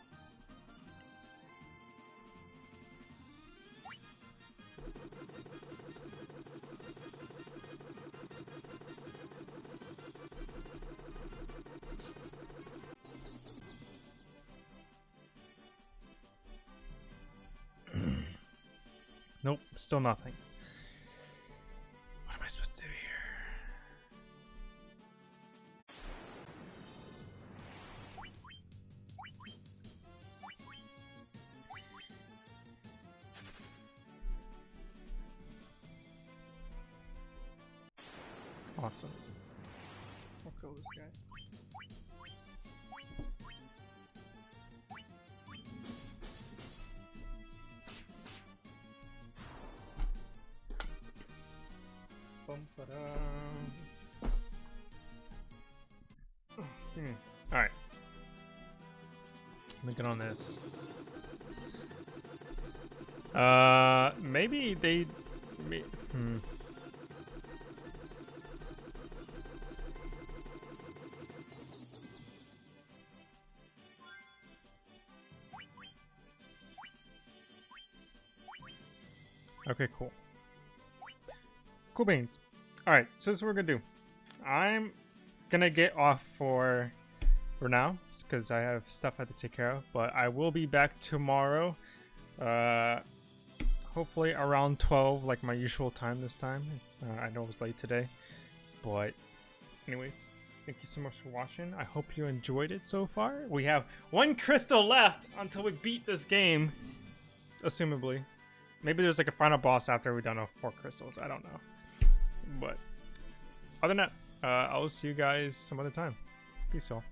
Still nothing. Uh, maybe they... Hmm. Okay, cool. Cool beans. Alright, so this is what we're gonna do. I'm gonna get off for for now, because I have stuff I have to take care of, but I will be back tomorrow. Uh hopefully around 12, like my usual time this time. Uh, I know it was late today. But anyways, thank you so much for watching. I hope you enjoyed it so far. We have one crystal left until we beat this game. Assumably. Maybe there's like a final boss after we've done all four crystals. I don't know. But other than that, uh, I'll see you guys some other time. Peace all.